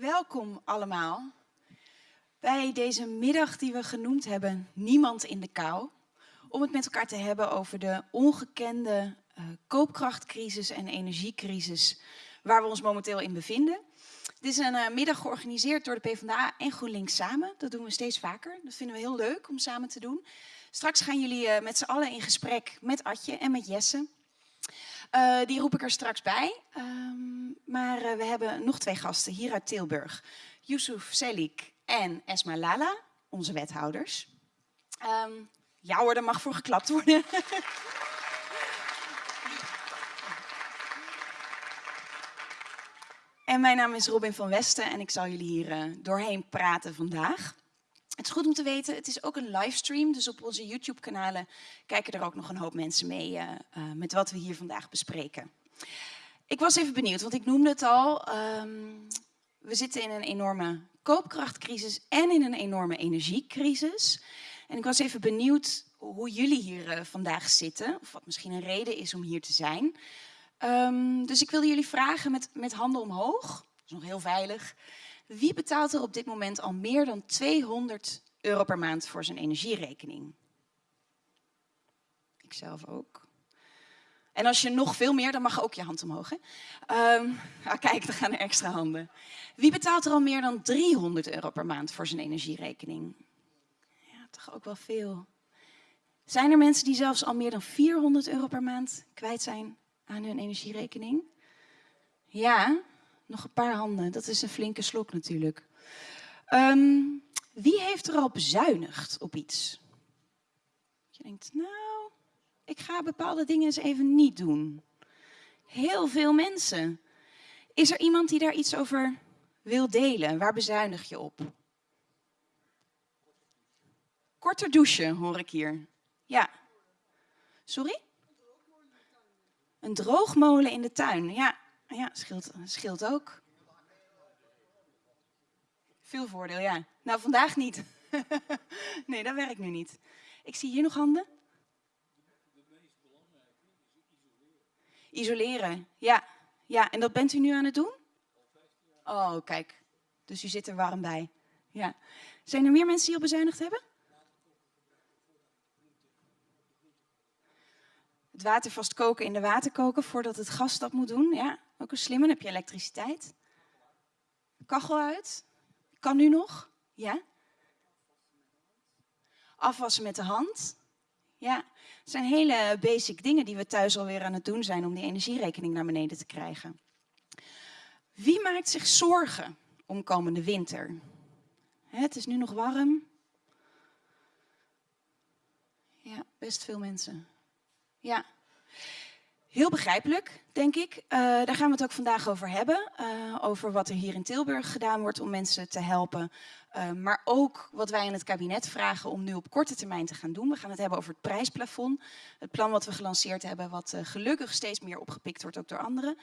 welkom allemaal bij deze middag die we genoemd hebben Niemand in de kou. Om het met elkaar te hebben over de ongekende uh, koopkrachtcrisis en energiecrisis waar we ons momenteel in bevinden. Dit is een uh, middag georganiseerd door de PvdA en GroenLinks samen. Dat doen we steeds vaker. Dat vinden we heel leuk om samen te doen. Straks gaan jullie uh, met z'n allen in gesprek met Atje en met Jesse. Uh, die roep ik er straks bij. Um, maar uh, we hebben nog twee gasten hier uit Tilburg. Yusuf Selik en Esma Lala, onze wethouders. Um, ja hoor, mag voor geklapt worden. en mijn naam is Robin van Westen en ik zal jullie hier uh, doorheen praten vandaag. Het is goed om te weten, het is ook een livestream, dus op onze YouTube-kanalen kijken er ook nog een hoop mensen mee uh, uh, met wat we hier vandaag bespreken. Ik was even benieuwd, want ik noemde het al, um, we zitten in een enorme koopkrachtcrisis en in een enorme energiecrisis. En ik was even benieuwd hoe jullie hier uh, vandaag zitten, of wat misschien een reden is om hier te zijn. Um, dus ik wilde jullie vragen met, met handen omhoog, dat is nog heel veilig. Wie betaalt er op dit moment al meer dan 200 euro per maand voor zijn energierekening? Ikzelf ook. En als je nog veel meer, dan mag ook je hand omhoog. Um, ah, kijk, er gaan er extra handen. Wie betaalt er al meer dan 300 euro per maand voor zijn energierekening? Ja, toch ook wel veel. Zijn er mensen die zelfs al meer dan 400 euro per maand kwijt zijn aan hun energierekening? Ja, nog een paar handen. Dat is een flinke slok natuurlijk. Um, wie heeft er al bezuinigd op iets? Je denkt, nou, ik ga bepaalde dingen eens even niet doen. Heel veel mensen. Is er iemand die daar iets over wil delen? Waar bezuinig je op? Korter douchen, hoor ik hier. Ja. Sorry? Een droogmolen in de tuin. Ja, ja scheelt, scheelt ook. Veel voordeel, ja. Nou, vandaag niet. nee, dat werkt nu niet. Ik zie hier nog handen. Isoleren, ja. Ja, en dat bent u nu aan het doen? Oh, kijk. Dus u zit er warm bij. Ja. Zijn er meer mensen die al bezuinigd hebben? Het water vast koken in de waterkoker voordat het gas dat moet doen. Ja, ook een slimme. Heb je elektriciteit. Kachel uit. Kan nu nog? Ja. Afwassen met de hand. Ja, het zijn hele basic dingen die we thuis alweer aan het doen zijn om die energierekening naar beneden te krijgen. Wie maakt zich zorgen om komende winter? Het is nu nog warm. Ja, best veel mensen. Ja. Heel begrijpelijk, denk ik. Uh, daar gaan we het ook vandaag over hebben. Uh, over wat er hier in Tilburg gedaan wordt om mensen te helpen. Uh, maar ook wat wij aan het kabinet vragen om nu op korte termijn te gaan doen. We gaan het hebben over het prijsplafond. Het plan wat we gelanceerd hebben, wat gelukkig steeds meer opgepikt wordt ook door anderen.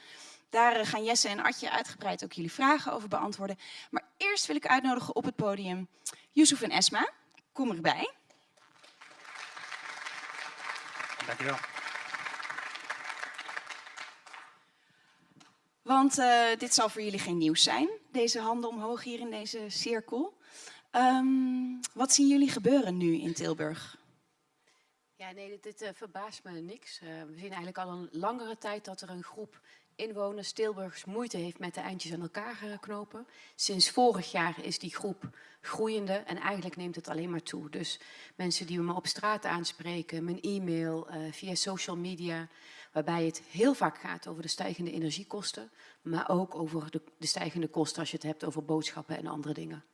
Daar gaan Jesse en Atje uitgebreid ook jullie vragen over beantwoorden. Maar eerst wil ik uitnodigen op het podium Yusuf en Esma. Kom erbij. Dankjewel. Want uh, dit zal voor jullie geen nieuws zijn, deze handen omhoog hier in deze cirkel. Um, wat zien jullie gebeuren nu in Tilburg? Ja, nee, dit, uh, verbaast me niks. Uh, we zien eigenlijk al een langere tijd dat er een groep inwoners, Tilburgers, moeite heeft met de eindjes aan elkaar knopen. Sinds vorig jaar is die groep groeiende en eigenlijk neemt het alleen maar toe. Dus mensen die me op straat aanspreken, mijn e-mail, via social media, waarbij het heel vaak gaat over de stijgende energiekosten, maar ook over de, de stijgende kosten als je het hebt over boodschappen en andere dingen.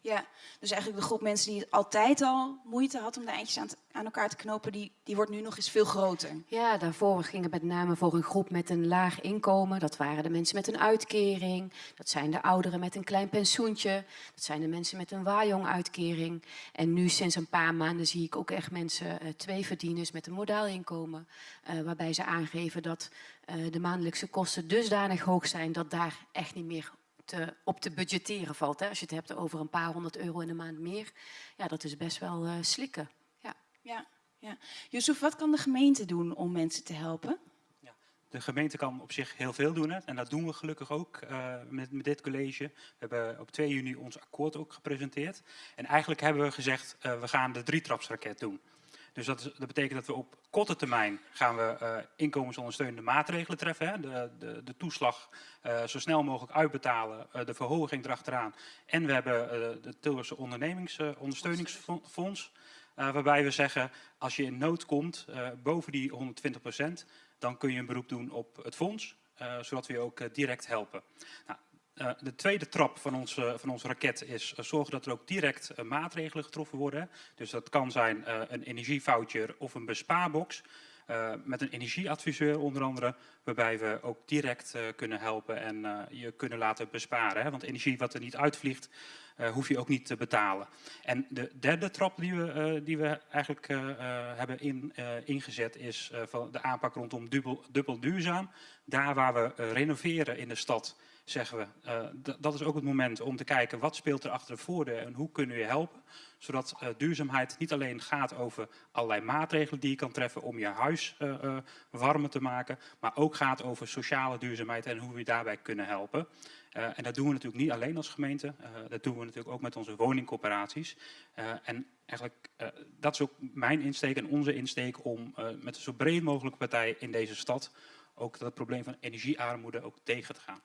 Ja. dus eigenlijk de groep mensen die altijd al moeite had om de eindjes aan, aan, elkaar te knopen, die, die wordt nu nog eens veel groter. Ja, daarvoor ging het met name voor een groep met een laag inkomen. Dat waren de mensen met een uitkering, dat zijn de ouderen met een klein pensioentje, dat zijn de mensen met een waaijong-uitkering. En nu sinds een paar maanden zie ik ook echt mensen, uh, twee verdieners met een modaal inkomen, uh, waarbij ze aangeven dat uh, de maandelijkse kosten dusdanig hoog zijn dat daar echt niet meer te, op te budgetteren valt. Hè? Als je het hebt over een paar honderd euro in de maand meer, ja, dat is best wel uh, slikken. Ja. Ja, ja. Yusuf, wat kan de gemeente doen om mensen te helpen? Ja. de gemeente kan op zich heel veel doen. Hè? En dat doen we gelukkig ook uh, met, met, dit college. We hebben op 2 juni ons akkoord ook gepresenteerd. En eigenlijk hebben we gezegd, uh, we gaan de drietrapsraket doen. Dus dat, dat, betekent dat we op korte termijn gaan we uh, inkomensondersteunende maatregelen treffen. Hè? De, de, de, toeslag zo snel mogelijk uitbetalen, de verhoging erachteraan. En we hebben de Tilburgse ondernemingsondersteuningsfonds. waarbij we zeggen, als je in nood komt, boven die 120 procent, dan kun je een beroep doen op het fonds, zodat we je ook direct helpen. Nou, uh, de tweede trap van onze, van raket is zorgen dat er ook direct maatregelen getroffen worden. Dus dat kan zijn een energievoucher of een bespaarbox. met een energieadviseur onder andere, waarbij we ook direct kunnen helpen en je kunnen laten besparen. Hè? Want energie wat er niet uitvliegt, hoef je ook niet te betalen. En de derde trap die we, die we eigenlijk hebben in, ingezet is van de aanpak rondom dubbel, dubbel duurzaam. Daar waar we renoveren in de stad, zeggen we, dat is ook het moment om te kijken wat speelt er achter de voordeur en hoe kunnen we je helpen. Zodat duurzaamheid niet alleen gaat over allerlei maatregelen die je kan treffen om je huis warmer te maken, maar ook gaat over sociale duurzaamheid en hoe we je daarbij kunnen helpen. En dat doen we natuurlijk niet alleen als gemeente, dat doen we natuurlijk ook met onze woningcoöperaties. Uh, en eigenlijk, dat is ook mijn insteek en onze insteek om met een zo breed mogelijke partij in deze stad ook dat probleem van energiearmoede ook tegen te gaan.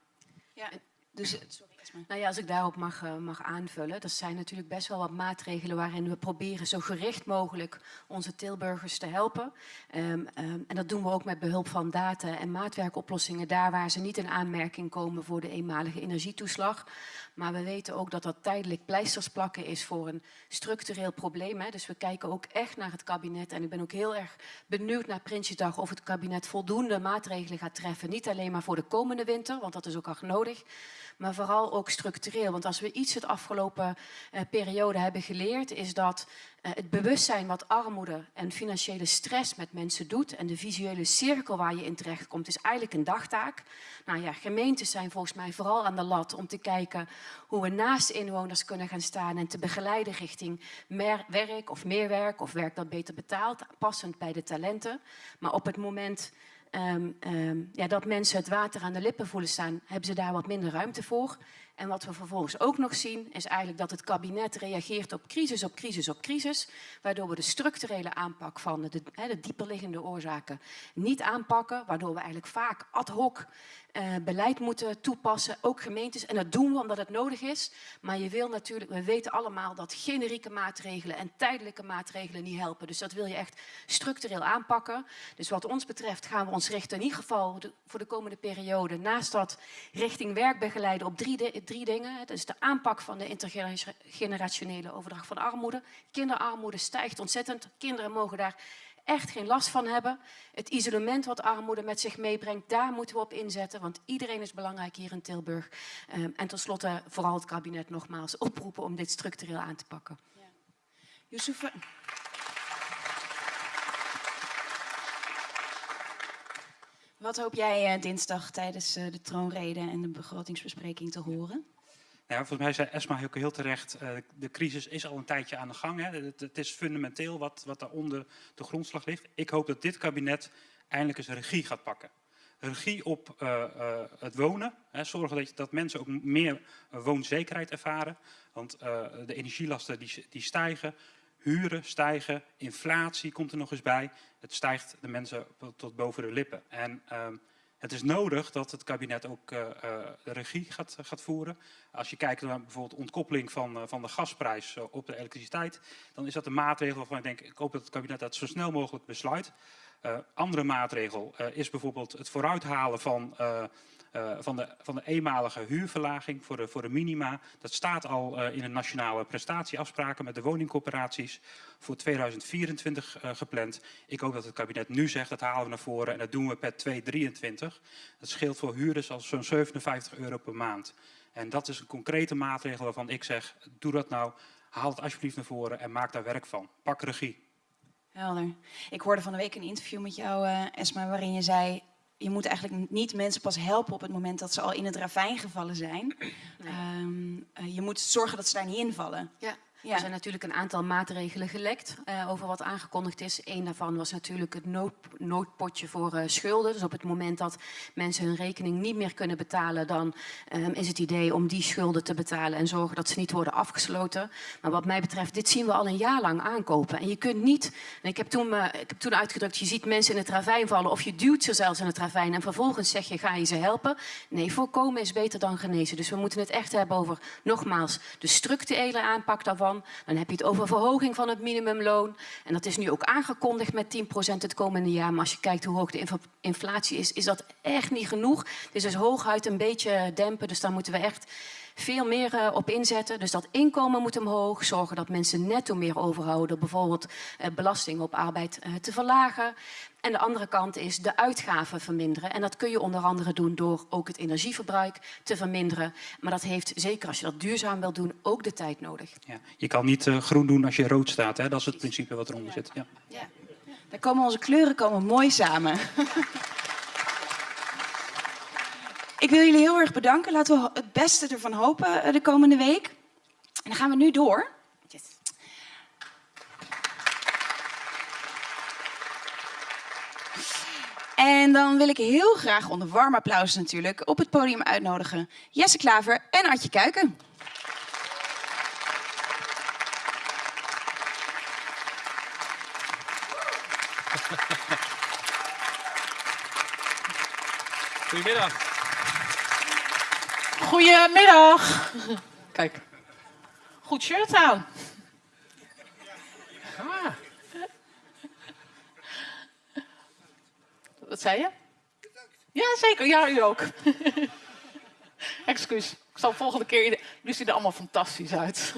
Ja, dus, sorry. Nou ja, als ik daarop mag, uh, mag aanvullen. Dat zijn natuurlijk best wel wat maatregelen waarin we proberen zo gericht mogelijk onze Tilburgers te helpen. Um, um, en dat doen we ook met behulp van data en maatwerkoplossingen daar waar ze niet in aanmerking komen voor de eenmalige energietoeslag. Maar we weten ook dat dat tijdelijk pleisters plakken is voor een structureel probleem. Hè. Dus we kijken ook echt naar het kabinet. En ik ben ook heel erg benieuwd naar Prinsjesdag of het kabinet voldoende maatregelen gaat treffen. Niet alleen maar voor de komende winter, want dat is ook hard nodig maar vooral ook structureel. Want als we iets het afgelopen uh, periode hebben geleerd, is dat uh, het bewustzijn wat armoede en financiële stress met mensen doet en de visuele cirkel waar je in terecht komt, is eigenlijk een dagtaak. Nou ja, gemeentes zijn volgens mij vooral aan de lat om te kijken hoe we naast inwoners kunnen gaan staan en te begeleiden richting meer werk of meer werk of werk dat beter betaalt, passend bij de talenten. Maar op het moment um, um, ja, dat mensen het water aan de lippen voelen staan, hebben ze daar wat minder ruimte voor. En wat we vervolgens ook nog zien, is eigenlijk dat het kabinet reageert op crisis, op crisis, op crisis. Waardoor we de structurele aanpak van de, de dieperliggende oorzaken niet aanpakken. Waardoor we eigenlijk vaak ad hoc uh, beleid moeten toepassen, ook gemeentes. En dat doen we omdat het nodig is. Maar je wil natuurlijk, we weten allemaal dat generieke maatregelen en tijdelijke maatregelen niet helpen. Dus dat wil je echt structureel aanpakken. Dus wat ons betreft gaan we ons richten in ieder geval voor de komende periode, naast dat richting werkbegeleiden op drie, drie dingen. Is de aanpak van de intergenerationele overdracht van armoede. Kinderarmoede stijgt ontzettend. Kinderen mogen daar echt geen last van hebben. Het isolement wat armoede met zich meebrengt, daar moeten we op inzetten. Want iedereen is belangrijk hier in Tilburg. Um, en tenslotte vooral het kabinet nogmaals oproepen om dit structureel aan te pakken. Ja. Wat hoop jij uh, dinsdag tijdens uh, de troonrede en de begrotingsbespreking te horen? Ja, volgens mij zei Esma heel, terecht, uh, de crisis is al een tijdje aan de gang. Hè. Het, is fundamenteel wat, wat daar onder de grondslag ligt. Ik hoop dat dit kabinet eindelijk eens regie gaat pakken. Regie op uh, uh, het wonen. Hè. Zorgen dat, dat mensen ook meer woonzekerheid ervaren. Want de energielasten die, die stijgen. Huren stijgen. Inflatie komt er nog eens bij. Het stijgt de mensen tot boven de lippen. En ehm, het is nodig dat het kabinet ook uh, de regie gaat, gaat voeren. Als je kijkt naar bijvoorbeeld ontkoppeling van, uh, van de gasprijs uh, op de elektriciteit, dan is dat een maatregel waarvan ik denk, ik hoop dat het kabinet dat zo snel mogelijk besluit. andere maatregel is bijvoorbeeld het vooruithalen van uh, van, de, van de eenmalige huurverlaging voor de, voor de minima. Dat staat al uh, in de nationale prestatieafspraken met de woningcorporaties voor 2024 uh, gepland. Ik hoop dat het kabinet nu zegt, dat halen we naar voren en dat doen we per 2023. Dat scheelt voor huurders al zo'n 57 euro per maand. En dat is een concrete maatregel waarvan ik zeg, doe dat nou, haal het alsjeblieft naar voren en maak daar werk van. Pak regie. Helder. Ik hoorde van de week een interview met jou, Esma, waarin je zei je moet eigenlijk niet mensen pas helpen op het moment dat ze al in het ravijn gevallen zijn. Nee. Um, uh, je moet zorgen dat ze daar niet invallen. Ja. Ja. Er zijn natuurlijk een aantal maatregelen gelekt uh, over wat aangekondigd is. Eén daarvan was natuurlijk het nood, noodpotje voor uh, schulden. Dus op het moment dat mensen hun rekening niet meer kunnen betalen, dan um, is het idee om die schulden te betalen en zorgen dat ze niet worden afgesloten. Maar wat mij betreft, dit zien we al een jaar lang aankopen. En je kunt niet, en ik heb toen, uh, ik heb toen uitgedrukt, je ziet mensen in het ravijn vallen of je duwt ze zelfs in het ravijn en vervolgens zeg je, ga je ze helpen? Nee, voorkomen is beter dan genezen. Dus we moeten het echt hebben over, nogmaals, de structurele aanpak daarvan. Dan heb je het over verhoging van het minimumloon. En dat is nu ook aangekondigd met 10% het komende jaar. Maar als je kijkt hoe hoog de inflatie is, is dat echt niet genoeg. Het is dus hooguit een beetje dempen. Dus daar moeten we echt veel meer uh, op inzetten. Dus dat inkomen moet omhoog. Zorgen dat mensen netto meer overhouden. Bijvoorbeeld uh, belasting op arbeid uh, te verlagen. En de andere kant is de uitgaven verminderen. En dat kun je onder andere doen door ook het energieverbruik te verminderen. Maar dat heeft, zeker als je dat duurzaam wil doen, ook de tijd nodig. Ja, je kan niet groen doen als je rood staat. Hè? Dat is het principe wat eronder zit. Ja. Ja. Daar komen onze kleuren komen mooi samen. Ik wil jullie heel erg bedanken. Laten we het beste ervan hopen de komende week. En dan gaan we nu door. En dan wil ik heel graag onder warm applaus natuurlijk op het podium uitnodigen Jesse Klaver en Adje Kuiken. Goedemiddag. Goedemiddag. Kijk. Goed shirt aan. Wat zei je? Ja, zeker. Ja, u ook. Excuus. Ik zal volgende keer... Jullie zien er allemaal fantastisch uit.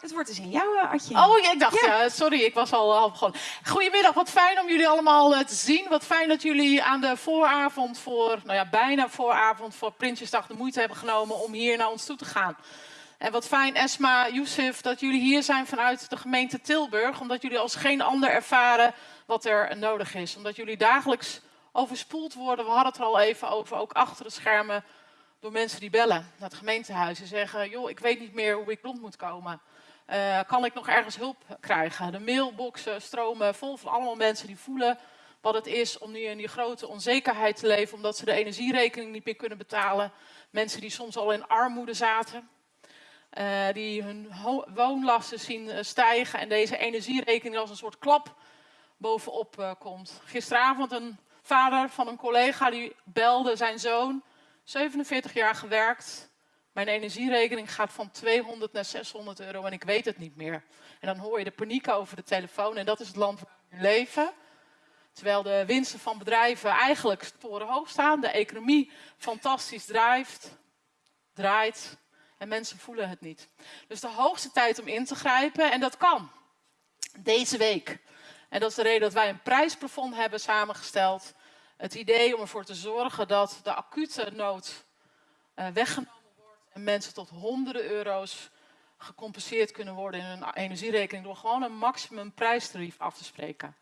Het wordt dus in jou, Adje. Oh, ik dacht, ja. sorry, ik was al half gewoon. Goedemiddag, wat fijn om jullie allemaal uh, te zien. Wat fijn dat jullie aan de vooravond voor, nou ja, bijna vooravond voor Prinsjesdag de moeite hebben genomen om hier naar ons toe te gaan. En wat fijn, Esma, Youssef, dat jullie hier zijn vanuit de gemeente Tilburg. Omdat jullie als geen ander ervaren wat er nodig is. Omdat jullie dagelijks overspoeld worden. We hadden het er al even over, ook achter de schermen. Door mensen die bellen naar het gemeentehuis en zeggen... joh, ik weet niet meer hoe ik rond moet komen. Uh, kan ik nog ergens hulp krijgen? De mailboxen stromen vol van allemaal mensen die voelen wat het is om nu in die grote onzekerheid te leven, omdat ze de energierekening niet meer kunnen betalen. Mensen die soms al in armoede zaten, uh, die hun woonlasten zien eh, stijgen en deze energierekening als een soort klap bovenop uh, komt. Gisteravond een vader van een collega die belde zijn zoon, 47 jaar gewerkt, mijn energierekening gaat van 200 naar 600 euro en ik weet het niet meer. En dan hoor je de paniek over de telefoon en dat is het land waar we leven. Terwijl de winsten van bedrijven eigenlijk torenhoog staan, de economie fantastisch drijft, draait en mensen voelen het niet. Dus de hoogste tijd om in te grijpen en dat kan. Deze week. En dat is de reden dat wij een prijsplafond hebben samengesteld. Het idee om ervoor te zorgen dat de acute nood uh, weggenomen en mensen tot honderden euro's gecompenseerd kunnen worden in hun energierekening door gewoon een maximum prijstarief af te spreken.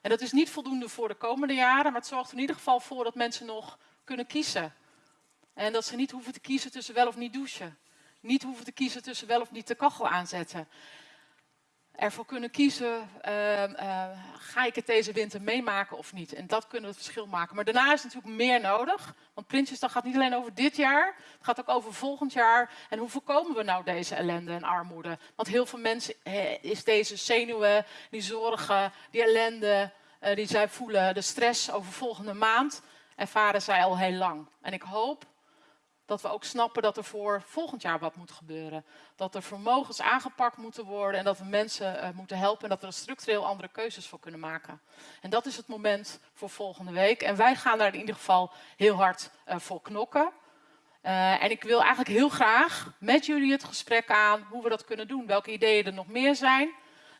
En dat is niet voldoende voor de komende jaren, maar het zorgt er in ieder geval voor dat mensen nog kunnen kiezen. En dat ze niet hoeven te kiezen tussen wel of niet douchen. Niet hoeven te kiezen tussen wel of niet de kachel aanzetten ervoor kunnen kiezen, uh, uh, ga ik het deze winter meemaken of niet? En dat kunnen het verschil maken. Maar daarna is natuurlijk meer nodig. Want Prinsjesdag gaat niet alleen over dit jaar, het gaat ook over volgend jaar. En hoe voorkomen we nou deze ellende en armoede? Want heel veel mensen is deze zenuwen, die zorgen, die ellende, uh, die zij voelen, de stress over volgende maand, ervaren zij al heel lang. En ik hoop dat we ook snappen dat er voor volgend jaar wat moet gebeuren. Dat er vermogens aangepakt moeten worden en dat we mensen uh, moeten helpen en dat we er structureel andere keuzes voor kunnen maken. En dat is het moment voor volgende week. En wij gaan daar in ieder geval heel hard uh, voor knokken. Uh, en ik wil eigenlijk heel graag met jullie het gesprek aan hoe we dat kunnen doen. Welke ideeën er nog meer zijn.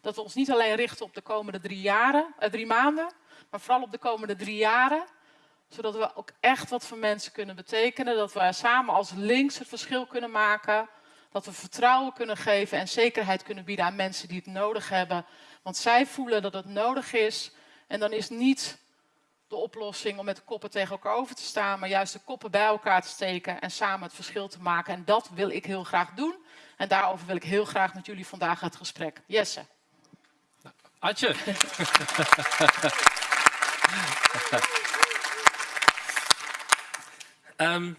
Dat we ons niet alleen richten op de komende drie, jaren, drie maanden, maar vooral op de komende drie jaren zodat we ook echt wat voor mensen kunnen betekenen. Dat we samen als links het verschil kunnen maken. Dat we vertrouwen kunnen geven en zekerheid kunnen bieden aan mensen die het nodig hebben. Want zij voelen dat het nodig is. En dan is niet de oplossing om met de koppen tegen elkaar over te staan, maar juist de koppen bij elkaar te steken en samen het verschil te maken. En dat wil ik heel graag doen. En daarover wil ik heel graag met jullie vandaag het gesprek. Jesse. Adje. Ehm,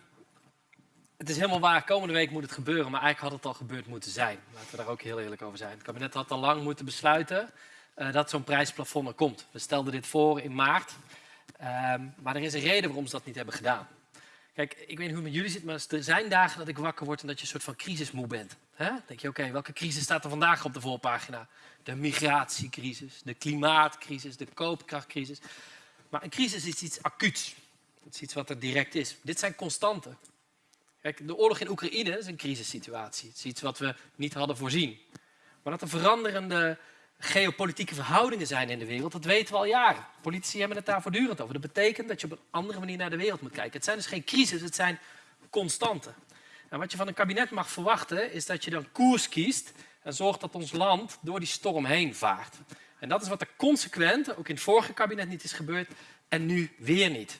het is helemaal waar, komende week moet het gebeuren, maar eigenlijk had het al gebeurd moeten zijn. Laten we daar ook heel eerlijk over zijn. Het kabinet had al lang moeten besluiten eh, dat zo'n prijsplafond er komt. We stelden dit voor in maart, Ehm, maar er is een reden waarom ze dat niet hebben gedaan. Kijk, ik weet niet hoe het met jullie zit, maar er zijn dagen dat ik wakker word en dat je een soort van crisismoe bent. Hè? Dan denk je, oké, welke crisis staat er vandaag op de voorpagina? De migratiecrisis, de klimaatcrisis, de koopkrachtcrisis. Maar een crisis is iets acuuts. Het is iets wat er direct is. Dit zijn constanten. Kijk, de oorlog in Oekraïne is een crisissituatie. Het is iets wat we niet hadden voorzien. Maar dat er veranderende geopolitieke verhoudingen zijn in de wereld, dat weten we al jaren. Politici hebben het daar voortdurend over. Dat betekent dat je op een andere manier naar de wereld moet kijken. Het zijn dus geen crisis, het zijn constanten. En wat je van een kabinet mag verwachten, is dat je dan koers kiest en zorgt dat ons land door die storm heen vaart. En dat is wat er consequent, ook in het vorige kabinet niet is gebeurd, en nu weer niet.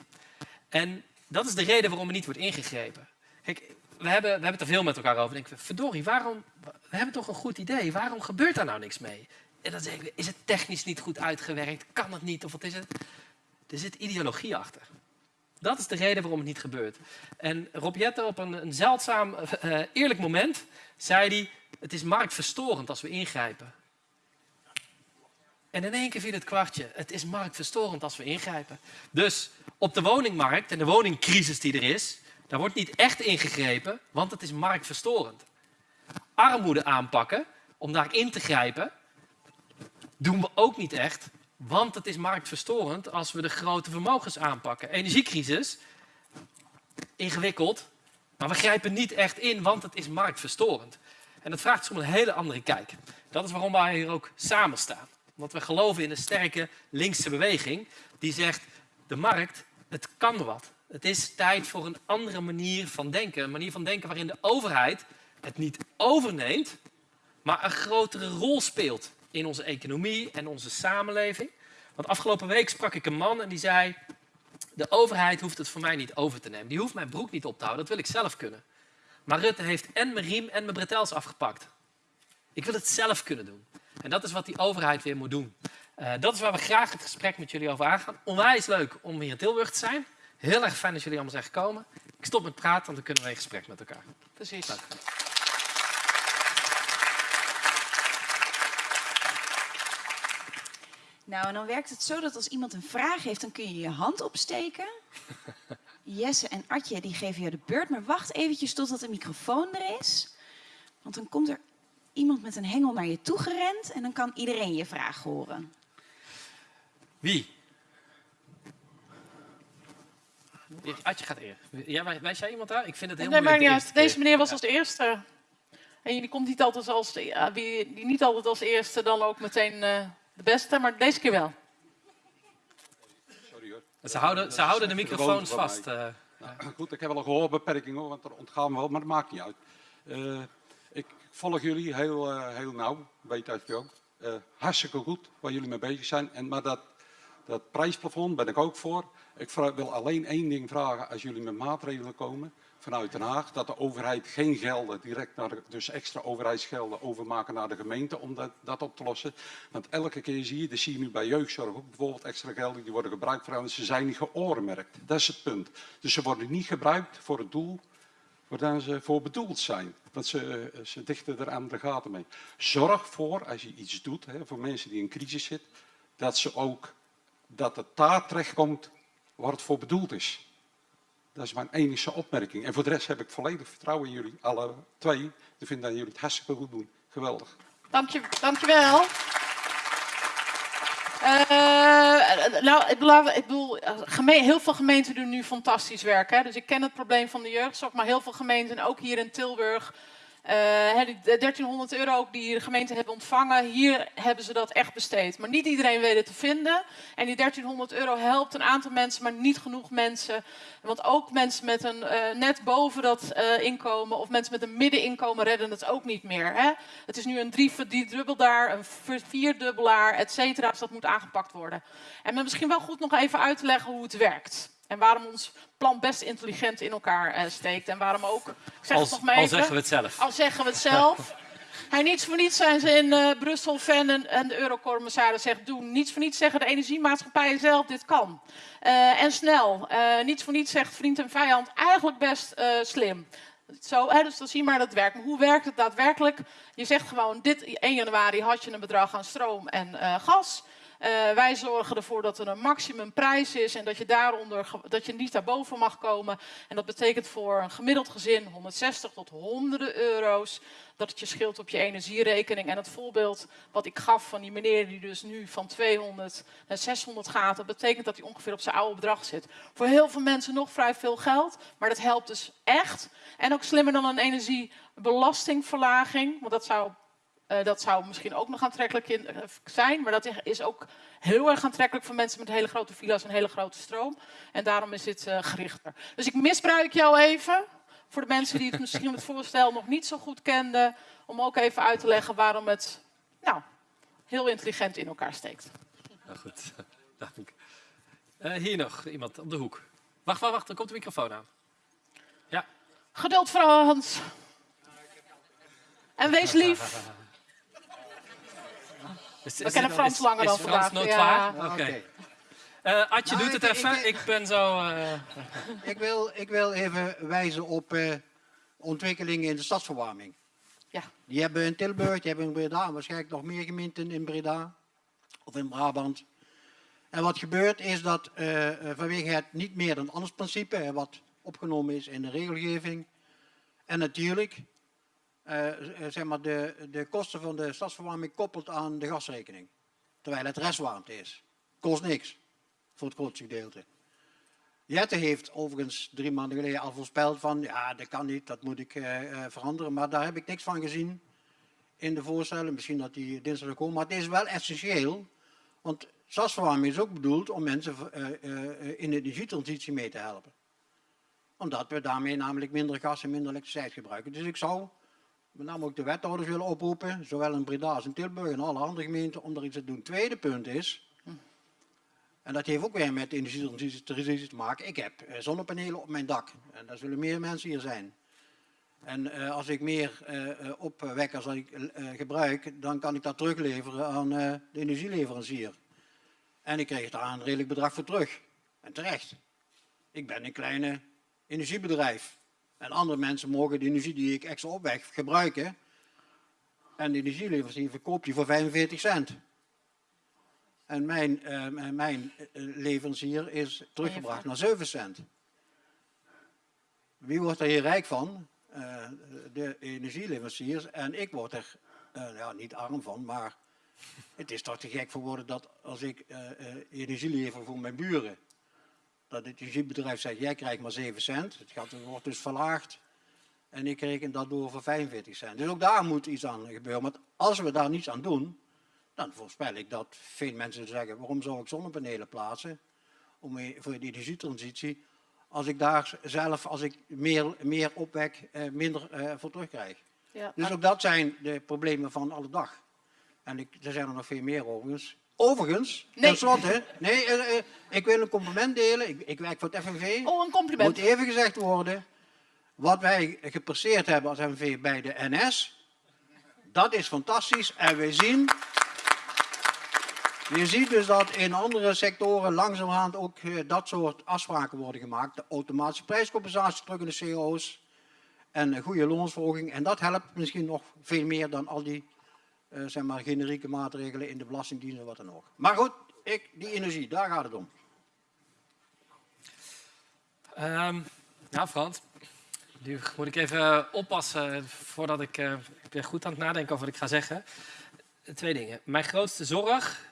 En dat is de reden waarom er niet wordt ingegrepen. Kijk, we hebben, we hebben het er veel met elkaar over. Denken we, verdorie, waarom, we hebben toch een goed idee. Waarom gebeurt daar nou niks mee? En dan zeggen we, is het technisch niet goed uitgewerkt? Kan het niet? Of wat is het? Er zit ideologie achter. Dat is de reden waarom het niet gebeurt. En Rob Jetten op een, een zeldzaam uh, eerlijk moment zei hij... het is marktverstorend als we ingrijpen. En in één keer viel het kwartje. Het is marktverstorend als we ingrijpen. Dus op de woningmarkt en de woningcrisis die er is... daar wordt niet echt ingegrepen, want het is marktverstorend. Armoede aanpakken, om daar in te grijpen doen we ook niet echt, want het is marktverstorend als we de grote vermogens aanpakken. Energiecrisis, ingewikkeld, maar we grijpen niet echt in, want het is marktverstorend. En dat vraagt soms een hele andere kijk. Dat is waarom wij hier ook samen staan. Want we geloven in een sterke linkse beweging die zegt, de markt, het kan wat. Het is tijd voor een andere manier van denken. Een manier van denken waarin de overheid het niet overneemt, maar een grotere rol speelt in onze economie en onze samenleving. Want afgelopen week sprak ik een man en die zei... de overheid hoeft het voor mij niet over te nemen. Die hoeft mijn broek niet op te houden, dat wil ik zelf kunnen. Maar Rutte heeft en mijn riem en mijn bretels afgepakt. Ik wil het zelf kunnen doen. En dat is wat die overheid weer moet doen. Uh, dat is waar we graag het gesprek met jullie over aangaan. Onwijs leuk om hier in Tilburg te zijn. Heel erg fijn dat jullie allemaal zijn gekomen. Ik stop met praten, want dan kunnen we in gesprek met elkaar. Precies. Dank. Nou, en dan werkt het zo dat als iemand een vraag heeft, dan kun je je hand opsteken. Jesse en Atje die geven je de beurt, maar wacht eventjes totdat de microfoon er is. Want dan komt er iemand met een hengel naar je toe gerend en dan kan iedereen je vraag horen. Wie? Atje gaat eerst. Ja, wijs jij iemand daar? Ik vind het heel nee, moeilijk. Maar niet uit. Deze meneer was als de eerste. En die komt niet altijd als, ja, wie, die niet altijd als eerste dan ook meteen... Uh, de beste, maar deze keer wel. Sorry hoor. Ze houden, ze houden de microfoons vast. Uh, nou, goed, ik heb wel een gehoorbeperking hoor, want er ontgaan wel, maar dat maakt niet uit. Ik volg jullie heel, uh, heel nauw, weet je ook. Hartstikke goed waar jullie mee bezig zijn. En, maar dat, dat prijsplafond ben ik ook voor. Ik wil alleen één ding vragen als jullie met maatregelen komen vanuit Den Haag dat de overheid geen gelden direct naar de, dus extra overheidsgelden overmaken naar de gemeente om dat, dat op te lossen. Want elke keer zie je, dat zie je nu bij jeugdzorg ook bijvoorbeeld extra gelden die worden gebruikt voor ze zijn niet geoormerkt. Dat is het punt. Dus ze worden niet gebruikt voor het doel waar ze voor bedoeld zijn. Want ze, ze dichten er aan de gaten mee. Zorg voor, als je iets doet, hè, voor mensen die in crisis zitten, dat ze ook, dat het daar terechtkomt waar het voor bedoeld is. Dat is mijn enige opmerking. En voor de rest heb ik volledig vertrouwen in jullie, alle twee. Ik vind dat jullie het hartstikke goed doen. Geweldig. Dank je, dankjewel. Uh, nou, ik bedoel, heel veel gemeenten doen nu fantastisch werk. Hè? Dus ik ken het probleem van de jeugdzorg, maar heel veel gemeenten, ook hier in Tilburg, Die 1300 euro die de gemeente hebben ontvangen, hier hebben ze dat echt besteed. Maar niet iedereen weet het te vinden. En die 1300 euro helpt een aantal mensen, maar niet genoeg mensen. Want ook mensen met een eh, net boven dat eh, inkomen of mensen met een middeninkomen redden het ook niet meer. Hè? Het is nu een drie, driedubbelaar, een vier- vierdubbelaar, et cetera. Dus dat moet aangepakt worden. En misschien wel goed nog even uit te leggen hoe het werkt. En waarom ons plan best intelligent in elkaar eh, steekt. En waarom ook, ik zeg Als, het nog maar al zeggen we het zelf. Al zeggen we het zelf. Hij niets voor niets zijn ze in eh, Brussel fan en, en de eurocommissaris zegt doen. Niets voor niets zeggen de energiemaatschappijen zelf dit kan. Eh, en snel. Niets voor niets zegt vriend en vijand eigenlijk best slim. Zo, hè, dus dan zie je maar dat het werkt. Maar hoe werkt het daadwerkelijk? Je zegt gewoon, dit 1 januari had je een bedrag aan stroom en gas. Eh, wij zorgen ervoor dat er een maximumprijs is en dat je daaronder dat je niet daarboven mag komen. En dat betekent voor een gemiddeld gezin 160 tot honderden euro's dat het je scheelt op je energierekening. En het voorbeeld wat ik gaf van die meneer die dus nu van 200 naar 600 gaat, dat betekent dat hij ongeveer op zijn oude bedrag zit. Voor heel veel mensen nog vrij veel geld, maar dat helpt dus echt. En ook slimmer dan een energiebelastingverlaging, want dat zou eh, dat zou misschien ook nog aantrekkelijk in, eh, zijn, maar dat is ook heel erg aantrekkelijk voor mensen met hele grote villa's en hele grote stroom. En daarom is dit eh, gerichter. Dus ik misbruik jou even, voor de mensen die het misschien het voorstel nog niet zo goed kenden, om ook even uit te leggen waarom het nou, heel intelligent in elkaar steekt. Nou goed, dank. Hier nog iemand op de hoek. Wacht, wacht, wacht, dan komt de microfoon aan. Ja, Geduld, Frans. En wees lief. Is- We kennen Frans is- langer is dan Frans vandaag, noodwaar? ja. Oké. Eh, Adje Nou, doet het ik- even. ik- Ik, ben zo... eh, Ik wil, ik wil even wijzen op eh, ontwikkelingen in de stadsverwarming. Ja. Die hebben we in Tilburg, die hebben we in Breda, en waarschijnlijk nog meer gemeenten in Breda of in Brabant. En wat gebeurt is dat vanwege het niet meer dan anders principe, hè, wat opgenomen is in de regelgeving, en natuurlijk zeg maar de, de kosten van de stadsverwarming koppelt aan de gasrekening. Terwijl het restwarmte is. Kost niks, voor het grootste gedeelte. Jette heeft overigens drie maanden geleden al voorspeld van ja, dat kan niet, dat moet ik eh, eh, veranderen. Maar daar heb ik niks van gezien in de voorstellen. Misschien dat die dinsdag komen. Maar het is wel essentieel, want stadsverwarming is ook bedoeld om mensen eh, eh, in de energietransitie mee te helpen. Omdat we daarmee namelijk minder gas en minder elektriciteit gebruiken. Dus ik zou met name ook de wethouders willen oproepen, zowel in Breda als in Tilburg en alle andere gemeenten, om er iets te doen. Tweede punt is, en dat heeft ook weer met de energietransitie te maken. Ik heb eh, zonnepanelen op mijn dak. En daar zullen meer mensen hier zijn. En eh, als ik meer opwek als ik eh, gebruik, dan kan ik dat terugleveren aan de energieleverancier. En ik krijg daar een redelijk bedrag voor terug. En terecht. Ik ben een kleine energiebedrijf. En andere mensen mogen de energie die ik extra opwek gebruiken. En de energieleverancier verkoopt die voor 45 cent. En mijn, eh, mijn eh, leverancier is teruggebracht naar 7 cent. Wie wordt er hier rijk van? Eh, de energieleveranciers. En ik word er ja, niet arm van, maar het is toch te gek voor woorden dat als ik energie lever voor mijn buren, dat het energiebedrijf zegt, jij krijgt maar 7 cent. Het gaat, wordt dus verlaagd. En ik reken dat door voor 45 cent. Dus ook daar moet iets aan gebeuren. Want als we daar niets aan doen, dan voorspel ik dat veel mensen zeggen, waarom zou ik zonnepanelen plaatsen om, voor de energietransitie, als ik daar zelf, als ik meer, meer opwek, eh, minder eh, voor terugkrijg. Ja, Dus ook dat zijn de problemen van alle dag. En ik, er zijn er nog veel meer overigens. Overigens, Nee. tenslotte, nee, eh, ik wil een compliment delen. Ik, ik werk voor het FNV. Oh, een Moet compliment. even gezegd worden, wat wij gepresteerd hebben als FNV bij de NS, dat is fantastisch. En we zien, je ziet dus dat in andere sectoren langzamerhand ook eh, dat soort afspraken worden gemaakt. De automatische prijscompensatie terug in de CO's en een goede loonsverhoging. En dat helpt misschien nog veel meer dan al die eh, zeg maar, generieke maatregelen in de belastingdienst en wat dan ook. Maar goed, ik, die energie, daar gaat het om. Ehm, nou, Frans, nu moet ik even oppassen voordat ik, eh, ik ben goed aan het nadenken over wat ik ga zeggen. Eh, Twee dingen. Mijn grootste zorg.